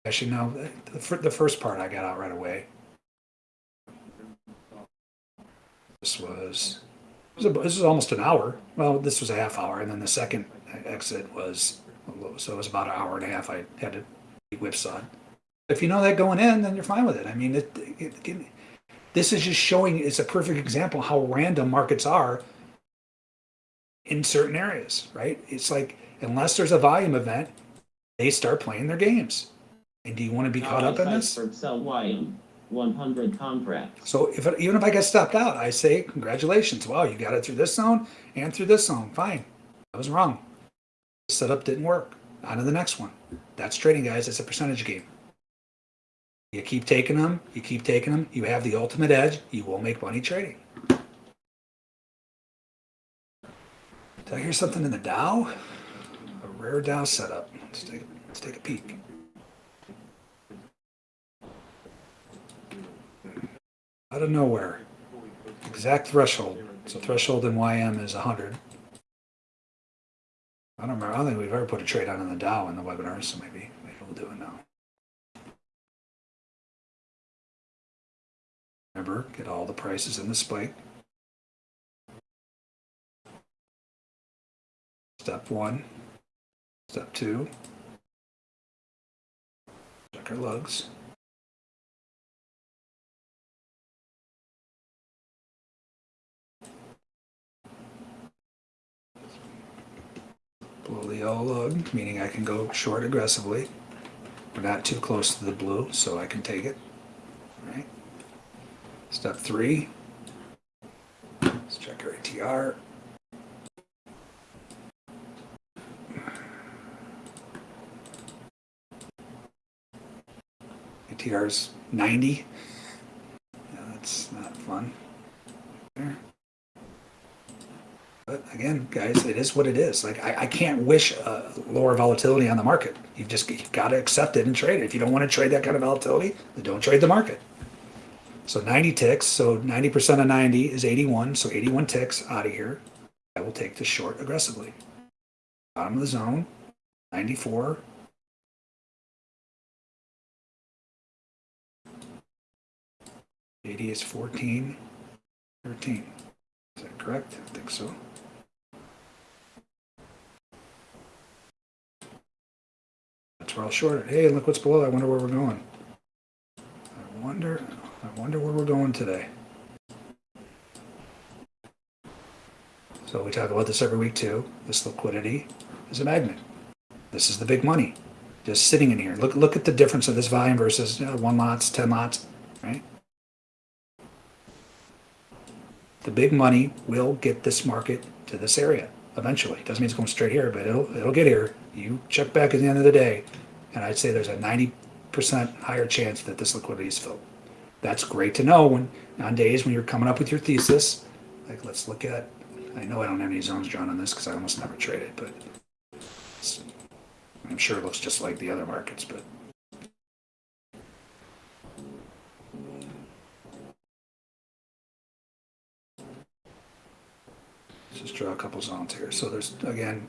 Actually, no, the, the first part I got out right away. This was, this was, this was almost an hour. Well, this was a half hour, and then the second exit was, so it was about an hour and a half. I had to be whipsawed. If you know that going in, then you're fine with it. I mean, it, it, it, this is just showing. It's a perfect example how random markets are in certain areas, right? It's like unless there's a volume event, they start playing their games. And do you want to be caught up in this?
For sell YM, 100 contracts.
So if it, even if I get stopped out, I say congratulations. Wow, you got it through this zone and through this zone. Fine. I was wrong. Setup didn't work. On to the next one. That's trading, guys. It's a percentage game. You keep taking them. You keep taking them. You have the ultimate edge. You will make money trading. Did I hear something in the Dow? A rare Dow setup. Let's take, let's take a peek. Out of nowhere. Exact threshold. So threshold in YM is 100. I don't remember. I don't think we've ever put a trade on in the Dow in the webinar, so maybe, maybe we'll do it now. Remember, get all the prices in the spike. Step one. Step two. Check our lugs. Yellow lug, meaning I can go short aggressively. We're not too close to the blue, so I can take it. All right. Step three. Let's check our ATR. TR's 90. Yeah, that's not fun. There. But again, guys, it is what it is. Like I, I can't wish uh, lower volatility on the market. You've just you've got to accept it and trade it. If you don't want to trade that kind of volatility, then don't trade the market. So 90 ticks. So 90% of 90 is 81. So 81 ticks out of here. I will take the short aggressively. Bottom of the zone, 94. Eighty is 14, 13. Is that correct? I think so. That's where I'll short it. Hey, look what's below. I wonder where we're going. I wonder, I wonder where we're going today. So we talk about this every week too. This liquidity is a magnet. This is the big money, just sitting in here. Look, look at the difference of this volume versus you know, one lots, ten lots, right? The big money will get this market to this area eventually. Doesn't mean it's going straight here, but it'll it'll get here. You check back at the end of the day, and I'd say there's a ninety percent higher chance that this liquidity is filled. That's great to know when on days when you're coming up with your thesis. Like let's look at. I know I don't have any zones drawn on this because I almost never trade it, but I'm sure it looks just like the other markets, but. Let's just draw a couple zones here. So there's, again,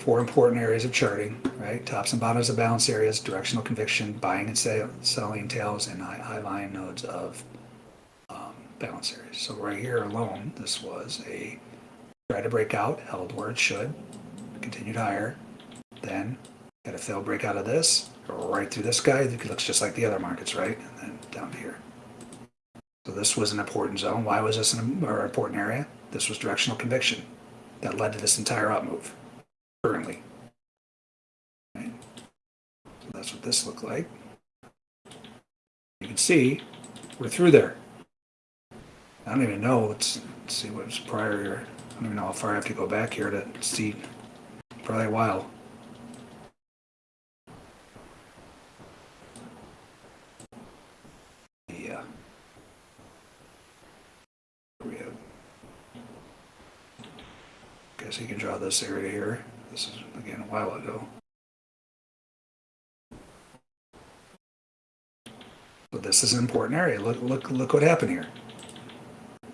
four important areas of charting, right? Tops and bottoms of balance areas, directional conviction, buying and sale, selling tails, and high, high line nodes of um, balance areas. So right here alone, this was a try to break out, held where it should, continued higher, then got a failed break out of this, right through this guy. It looks just like the other markets, right? And then down here. So this was an important zone. Why was this an important area? This was directional conviction that led to this entire up move currently. Right? So that's what this looked like. You can see we're through there. I don't even know. Let's, let's see what's prior here. I don't even know how far I have to go back here to see. Probably a while. Yeah. We have. Guess you can draw this area here. This is again a while ago. But this is an important area. Look, look, look what happened here.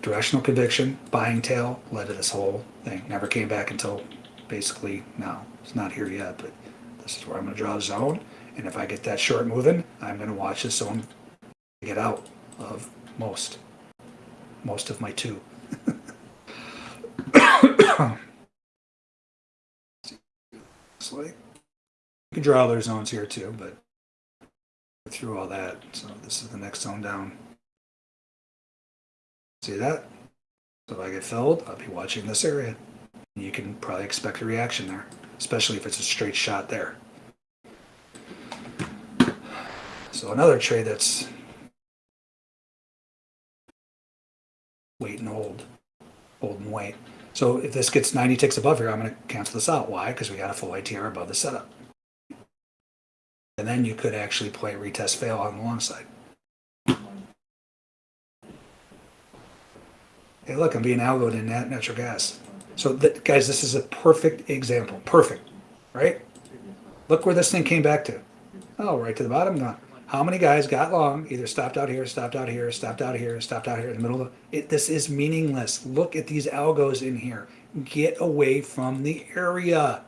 Directional conviction, buying tail led to this whole thing. Never came back until basically now. It's not here yet, but this is where I'm going to draw a zone. And if I get that short moving, I'm going to watch this zone get out of most, most of my two. Like, you can draw other zones here too, but through all that, so this is the next zone down. See that? So if I get filled, I'll be watching this area. You can probably expect a reaction there, especially if it's a straight shot there. So another trade that's wait and hold, hold and wait. So if this gets 90 ticks above here, I'm going to cancel this out. Why? Because we got a full ATR above the setup. And then you could actually play retest fail on the long side. Hey, look, I'm being algoed in nat- natural gas. So, guys, this is a perfect example. Perfect, right? Look where this thing came back to. Oh, right to the bottom. Gone. How many guys got long? Either stopped out here, stopped out here, stopped out here, stopped out here in the middle of it. This is meaningless. Look at these algos in here. Get away from the area,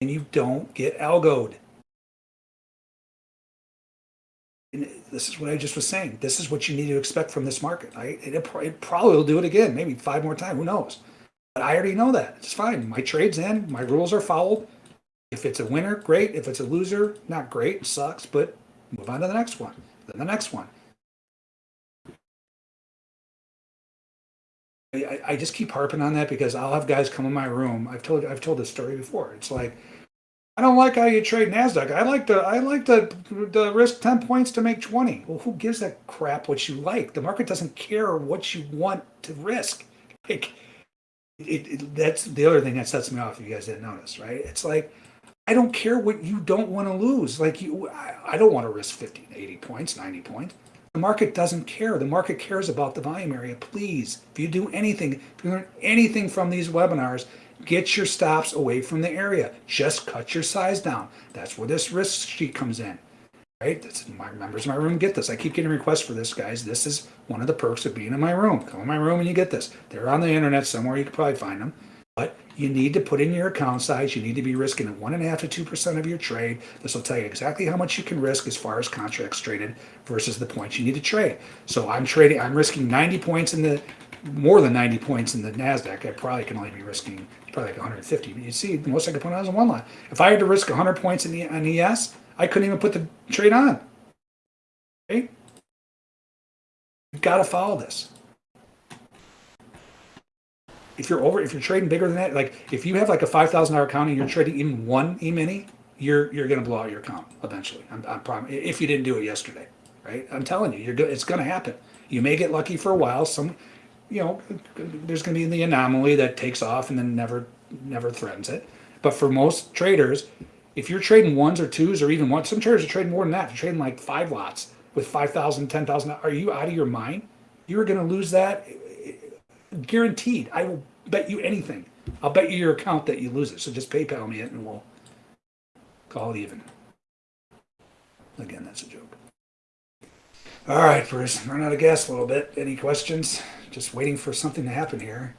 and you don't get algoed. And this is what I just was saying. This is what you need to expect from this market. I it, it probably will do it again, maybe five more times. Who knows? But I already know that. It's fine. My trade's in. My rules are followed. If it's a winner, great. If it's a loser, not great. Sucks. But move on to the next one. Then the next one. I, I- just keep harping on that because I'll have guys come in my room. I've told I've told this story before. It's like I don't like how you trade Nasdaq. I like to I like to, to risk ten points to make twenty. Well, who gives a crap what you like? The market doesn't care what you want to risk. Like it, it, that's the other thing that sets me off. If you guys didn't notice, right? It's like I don't care what you don't want to lose. Like you, I, I don't want to risk 50, 80 points, 90 points. The market doesn't care. The market cares about the volume area. Please, if you do anything, if you learn anything from these webinars, get your stops away from the area. Just cut your size down. That's where this risk sheet comes in. Right? This is my members in my room get this. I keep getting requests for this, guys. This is one of the perks of being in my room. Come in my room and you get this. They're on the internet somewhere. You can probably find them. You need to put in your account size. You need to be risking at one and a half to two percent of your trade. This will tell you exactly how much you can risk as far as contracts traded versus the points you need to trade. So I'm trading. I'm risking 90 points in the more than 90 points in the Nasdaq. I probably can only be risking probably like 150. But you see, the most I could put on is one line. If I had to risk 100 points in the on ES, I couldn't even put the trade on. Okay, you've got to follow this if you're over, if you're trading bigger than that, like if you have like a five thousand dollar account and you're trading even one e-mini, you're you're going to blow out your account eventually. I'm, I'm prom- if you didn't do it yesterday, right? I'm telling you, you're go- it's going to happen. You may get lucky for a while. Some, you know, there's going to be the anomaly that takes off and then never never threatens it. But for most traders, if you're trading ones or twos or even one, some traders are trading more than that. They're trading like five lots with 5,000, 10,000. Are you out of your mind? You're going to lose that eh, guaranteed. I will bet you anything. I'll bet you your account that you lose it. So just PayPal me it and we'll call it even. Again, that's a joke. All right, Bruce, run out of gas a little bit. Any questions? Just waiting for something to happen here.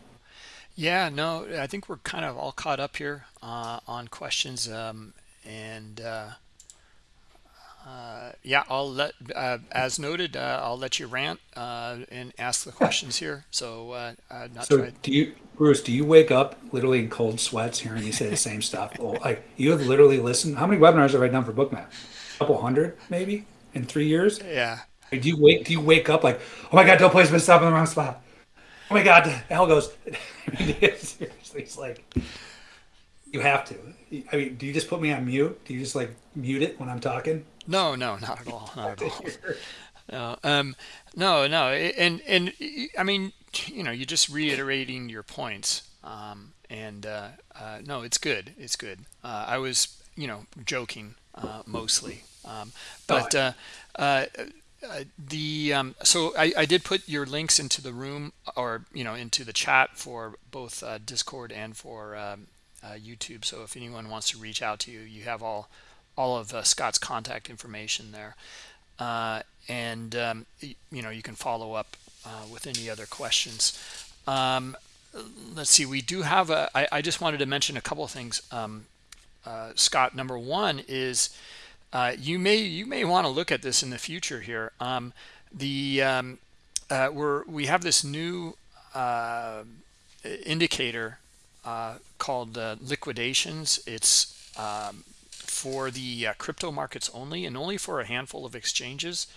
Yeah, no, I think we're kind of all caught up here uh, on questions. Um, and uh, uh, yeah, I'll let, uh, as noted, uh, I'll let you rant uh, and ask the questions here. So, uh, uh, not
So do you, Bruce? Do you wake up literally in cold sweats hearing you say the same stuff? Well, like you have literally listened. How many webinars have I done for Bookmap? A couple hundred, maybe, in three years.
Yeah,
Like, do you wake? Do you wake up like, oh my god, don't place stop in the wrong spot? Oh my god, the algos. Seriously, it's like you have to. I mean, do you just put me on mute? Do you just like mute it when I'm talking?
no, no, not at all, not at all. No, um, no, no, and and I mean, you know, you're just reiterating your points, um, and uh, uh, no, it's good, it's good. Uh, I was, you know, joking uh, mostly, um, but uh, uh, uh, the um, so I, I did put your links into the room or you know into the chat for both uh, Discord and for um, uh, YouTube. So if anyone wants to reach out to you, you have all all of uh, Scott's contact information there. Uh, and um, you know you can follow up uh, with any other questions um, let's see we do have a I, I just wanted to mention a couple of things um, uh, Scott number one is uh, you may you may want to look at this in the future here um, the um, we're we have this new uh, called liquidations it's um, for the uh, crypto markets only and only for a handful of exchanges.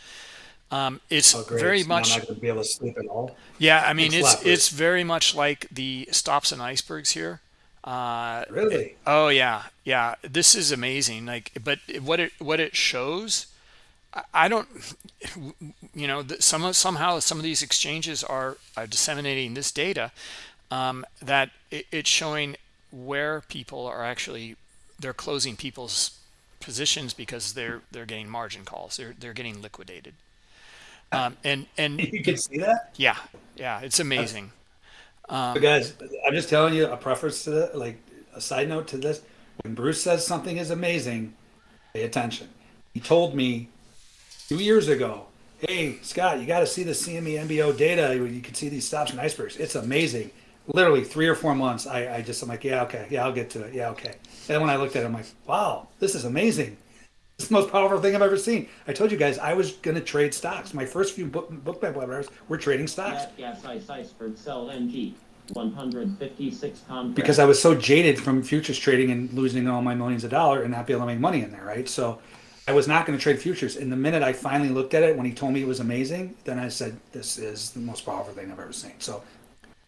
Um, it's
Oh,
very
So
much,
not going to be able to sleep at all.
yeah, I mean,
a
it's it's very much like the stops and icebergs here. Uh,
Really?
oh yeah, yeah. This is amazing. Like, but what it what it shows, I, I don't, you know, some somehow some of these exchanges are, are disseminating this data um, that it, it's showing where people are actually they're closing people's positions because they're they're getting margin calls. They're they're getting liquidated. Um, and and
You can see that,
yeah, yeah, it's amazing.
but guys. I'm just telling you a preface to that, like a side note to this. When Bruce says something is amazing, pay attention. He told me two years ago, "Hey Scott, you got to see the CME MBO data. You can see these stops and icebergs. It's amazing." Literally three or four months, I, I just I'm like, "Yeah, okay, yeah, I'll get to it. Yeah, okay." And when I looked at it, I'm like, "Wow, this is amazing." It's the most powerful thing I've ever seen. I told you guys I was going to trade stocks. My first few book Bookmap webinars were trading stocks
gas ice iceberg sell NG. 156 contracts.
because I was so jaded from futures trading and losing all my millions of dollars and not be able to make money in there, right? So I was not going to trade futures. And the minute I finally looked at it, when he told me it was amazing, then I said, "This is the most powerful thing I've ever seen." So,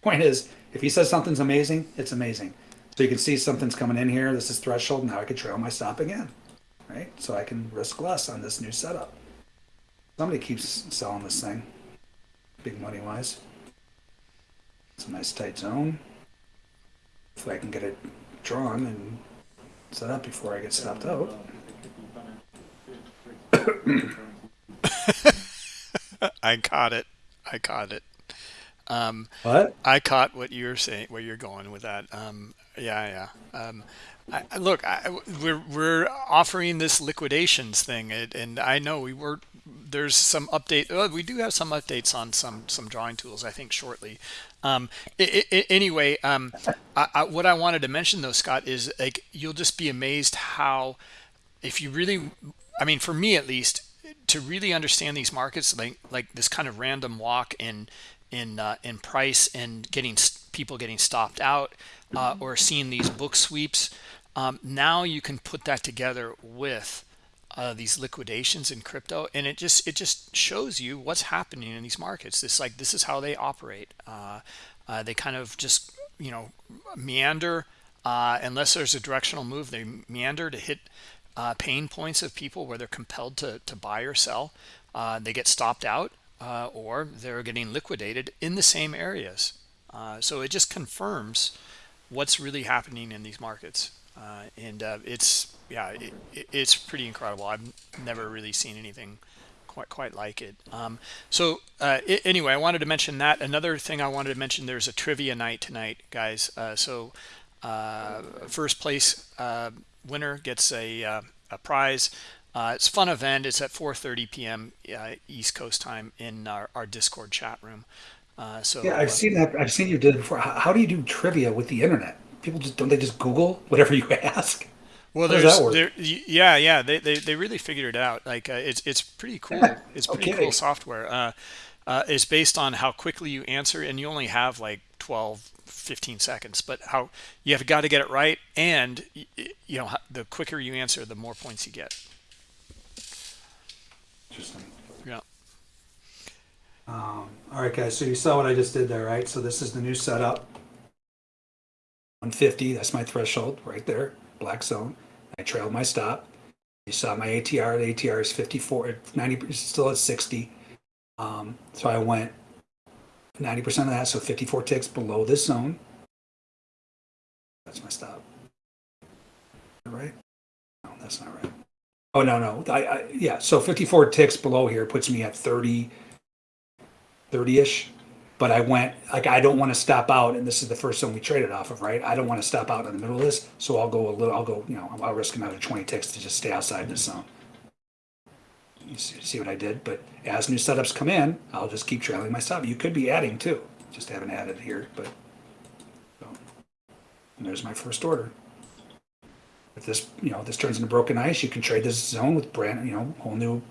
point is, if he says something's amazing, it's amazing. So you can see something's coming in here. This is threshold. Now I can trail my stop again, right? So I can risk less on this new setup. Somebody keeps selling this thing, big money wise. It's a nice tight zone. If I can get it drawn and set up before I get stopped out.
I caught it. I caught it. Um,
What?
I caught what you're saying, where you're going with that. Um, yeah, yeah. Um, I, look, I, we're we're offering this liquidations thing, and, and I know we were. There's some update. Uh, we do have some updates on some some drawing tools. I think shortly. Um, i i anyway, um, I, I, what I wanted to mention though, Scott, is like you'll just be amazed how, if you really, I mean, for me at least, to really understand these markets, like like this kind of random walk in in uh, in price and getting people getting stopped out uh, or seeing these book sweeps. Um, now you can put that together with uh, these liquidations in crypto, and it just it just shows you what's happening in these markets. This like this is how they operate. Uh, uh, they kind of just you know meander uh, unless there's a directional move. They meander to hit pain points of people where they're compelled to to buy or sell. They get stopped out uh, or they're getting liquidated in the same areas. Uh, so it just confirms what's really happening in these markets. Uh, and uh, it's, yeah, it, it- it's pretty incredible. I've never really seen anything quite quite like it. Um, so uh, i anyway, I wanted to mention that. Another thing I wanted to mention, there's a trivia night tonight, guys. Uh, so uh, first place uh, winner gets a, uh, a prize. Uh, it's a fun event. It's at 4:30 p.m. Uh, East Coast time in our, our Discord chat room. Uh, so
Yeah,
uh,
I've seen that. I've seen you did it before. How, how do you do trivia with the internet? People just don't they just Google whatever you ask?
well,
how
there's there, yeah, yeah. They, they they really figured it out. Like uh, it's it's pretty cool. It's pretty
Okay.
cool software. Uh, uh, it's based on how quickly you answer, and you only have like 12, 15 seconds. But how you have got to get it right, and y- y- you know the quicker you answer, the more points you get.
Interesting.
Yeah.
Um, all right, guys. So you saw what I just did there, right? So this is the new setup. 150. That's my threshold right there. Black zone. I trailed my stop. You saw my ATR. The ATR is 54. 90. it's Still at 60. Um, so I went 90% of that. So 54 ticks below this zone. That's my stop. Right? No, that's not right. Oh no, no. I, I yeah. So 54 ticks below here puts me at 30. 30ish but i went like i don't want to stop out and this is the first zone we traded off of right i don't want to stop out in the middle of this so i'll go a little i'll go you know i'll risk another 20 ticks to just stay outside this zone you see, see what i did but as new setups come in i'll just keep trailing my stop you could be adding too just haven't added here but so, there's my first order if this you know this turns into broken ice you can trade this zone with brand you know whole new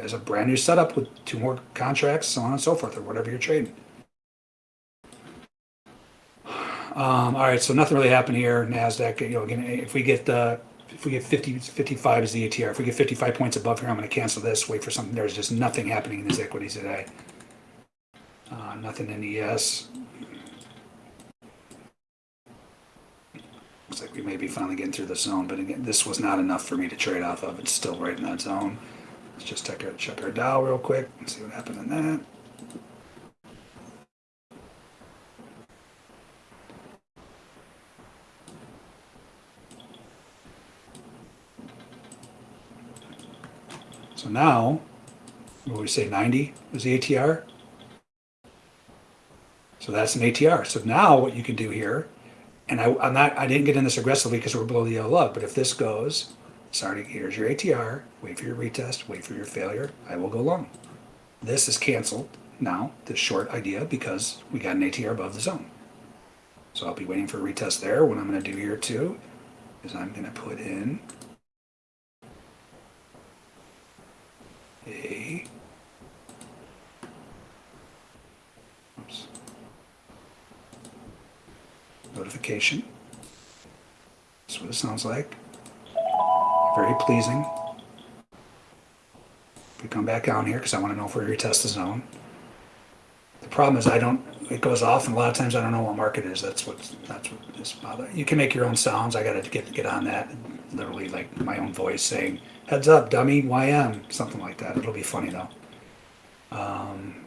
as a brand new setup with two more contracts, so on and so forth, or whatever you're trading. Um, all right, so nothing really happened here. Nasdaq, you know, again, if we get uh, if we get 50, 55 is the ATR. If we get 55 points above here, I'm going to cancel this. Wait for something. There's just nothing happening in these equities today. Uh, nothing in ES. Like we may be finally getting through the zone, but again, this was not enough for me to trade off of. It's still right in that zone. Let's just check our, check our Dow real quick and see what happened in that. So now, what we say, 90 is the ATR? So that's an ATR. So now what you can do here, and I, I'm not, I didn't get in this aggressively because we're below the yellow lug, but if this goes, sorry, here's your ATR, wait for your retest, wait for your failure, I will go long. This is canceled now, this short idea, because we got an ATR above the zone. So I'll be waiting for a retest there. What I'm going to do here too is I'm going to put in a notification. That's what it sounds like. Very pleasing. We come back down here because I want to know if we're retest the zone. The problem is I don't. It goes off, and a lot of times I don't know what market is. That's what that's what is bothering. You can make your own sounds. I got to get get on that. Literally, like my own voice saying, "Heads up, dummy, YM," something like that. It'll be funny though. Um,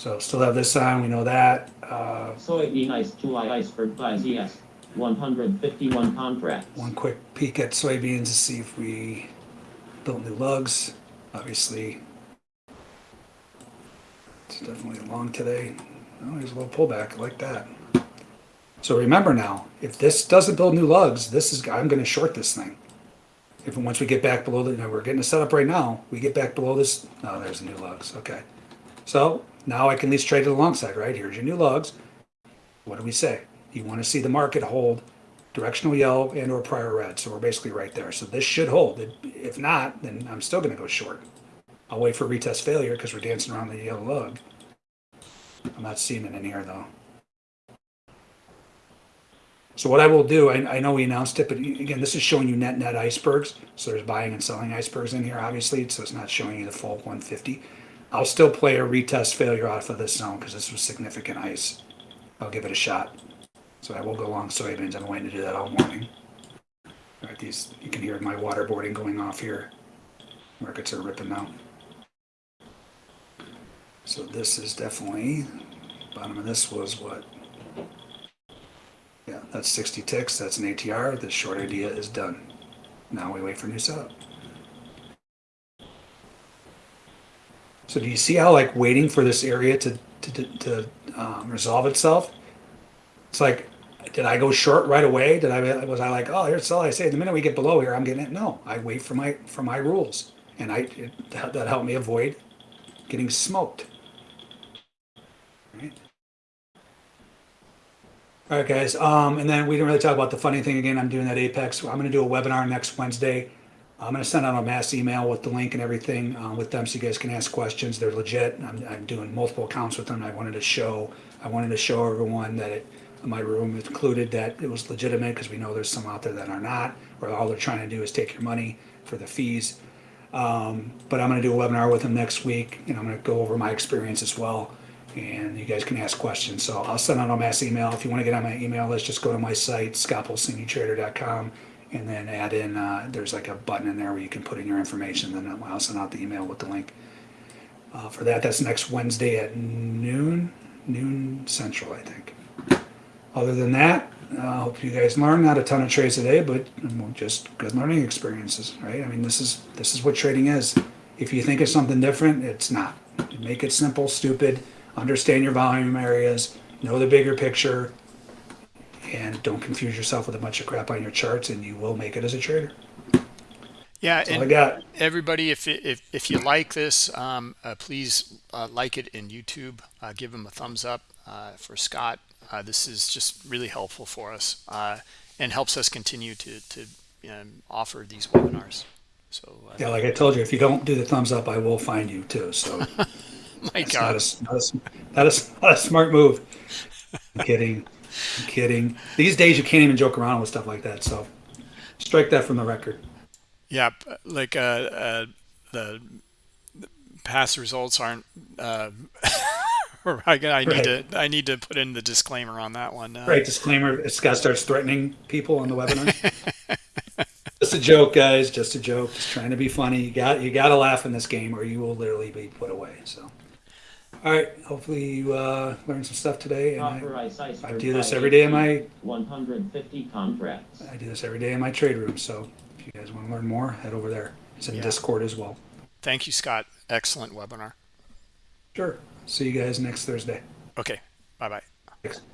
so still have this on. We know that. Uh,
Soybean ice to iceberg by ZS. 151 contracts.
One quick peek at soybeans to see if we built new lugs. Obviously, it's definitely long today. Oh, there's a little pullback I like that. So remember now, if this doesn't build new lugs, this is I'm going to short this thing. If once we get back below the, you know, we're getting it setup right now. We get back below this. Oh, there's the new lugs. Okay, so now I can at least trade it alongside. Right here's your new lugs. What do we say? You want to see the market hold directional yellow and or prior red. So we're basically right there. So this should hold. If not, then I'm still going to go short. I'll wait for retest failure because we're dancing around the yellow lug. I'm not seeing it in here though. So what I will do, I, I know we announced it, but again, this is showing you net net icebergs. So there's buying and selling icebergs in here, obviously. So it's not showing you the full 150. I'll still play a retest failure off of this zone because this was significant ice. I'll give it a shot. So I will go long soybeans. I'm waiting to do that all morning. All right, these you can hear my waterboarding going off here. Markets are ripping now. So this is definitely bottom of this was what? Yeah, that's 60 ticks. That's an ATR. The short idea is done. Now we wait for new setup. So do you see how like waiting for this area to to, to, to um, resolve itself? It's like, did I go short right away? Did I was I like, oh, here's all I say. The minute we get below here, I'm getting it. No, I wait for my for my rules, and I it, that, helped me avoid getting smoked. All right, guys. Um, and then we didn't really talk about the funny thing again. I'm doing that Apex. I'm going to do a webinar next Wednesday. I'm going to send out a mass email with the link and everything uh, with them, so you guys can ask questions. They're legit. I'm, I'm doing multiple accounts with them. I wanted to show. I wanted to show everyone that it my room included that it was legitimate because we know there's some out there that are not, where all they're trying to do is take your money for the fees. Um, but I'm going to do a webinar with them next week, and I'm going to go over my experience as well. And you guys can ask questions. So I'll send out a mass email. If you want to get on my email list, just go to my site, scottpulcinitrader.com, and then add in, uh, there's like a button in there where you can put in your information. Then I'll send out the email with the link. Uh, for that, that's next Wednesday at noon, noon central, I think. Other than that, I uh, hope you guys learn. Not a ton of trades today, but just good learning experiences, right? I mean, this is this is what trading is. If you think it's something different, it's not. Make it simple, stupid. Understand your volume areas. Know the bigger picture, and don't confuse yourself with a bunch of crap on your charts, and you will make it as a trader.
Yeah,
That's all I got.
everybody, if if if you like this, um, uh, please uh, like it in YouTube. Uh, give them a thumbs up uh, for Scott. Uh, this is just really helpful for us uh, and helps us continue to to um, offer these webinars. So
Yeah, like I told you, if you don't do the thumbs up, I will find you too. So
my God,
not a, not a, not a, not a smart move. I'm kidding. I'm kidding. These days you can't even joke around with stuff like that. So strike that from the record.
yeah, like uh, uh, the past results aren't. Uh, I, I need
Right.
to I need to put in the disclaimer on that one. Uh,
Right, disclaimer, Scott starts threatening people on the webinar. Just a joke, guys, just a joke, just trying to be funny. You got, you gotta laugh in this game or you will literally be put away, so. All right, hopefully you, uh, learned some stuff today and I, I do this every day in my,
150 contracts.
I do this every day in my trade room, so if you guys wanna learn more, head over there. It's in
Yeah.
Discord as well.
Thank you, Scott. Excellent webinar.
Sure, see you guys next Thursday.
Okay, bye bye.
Thanks, bye.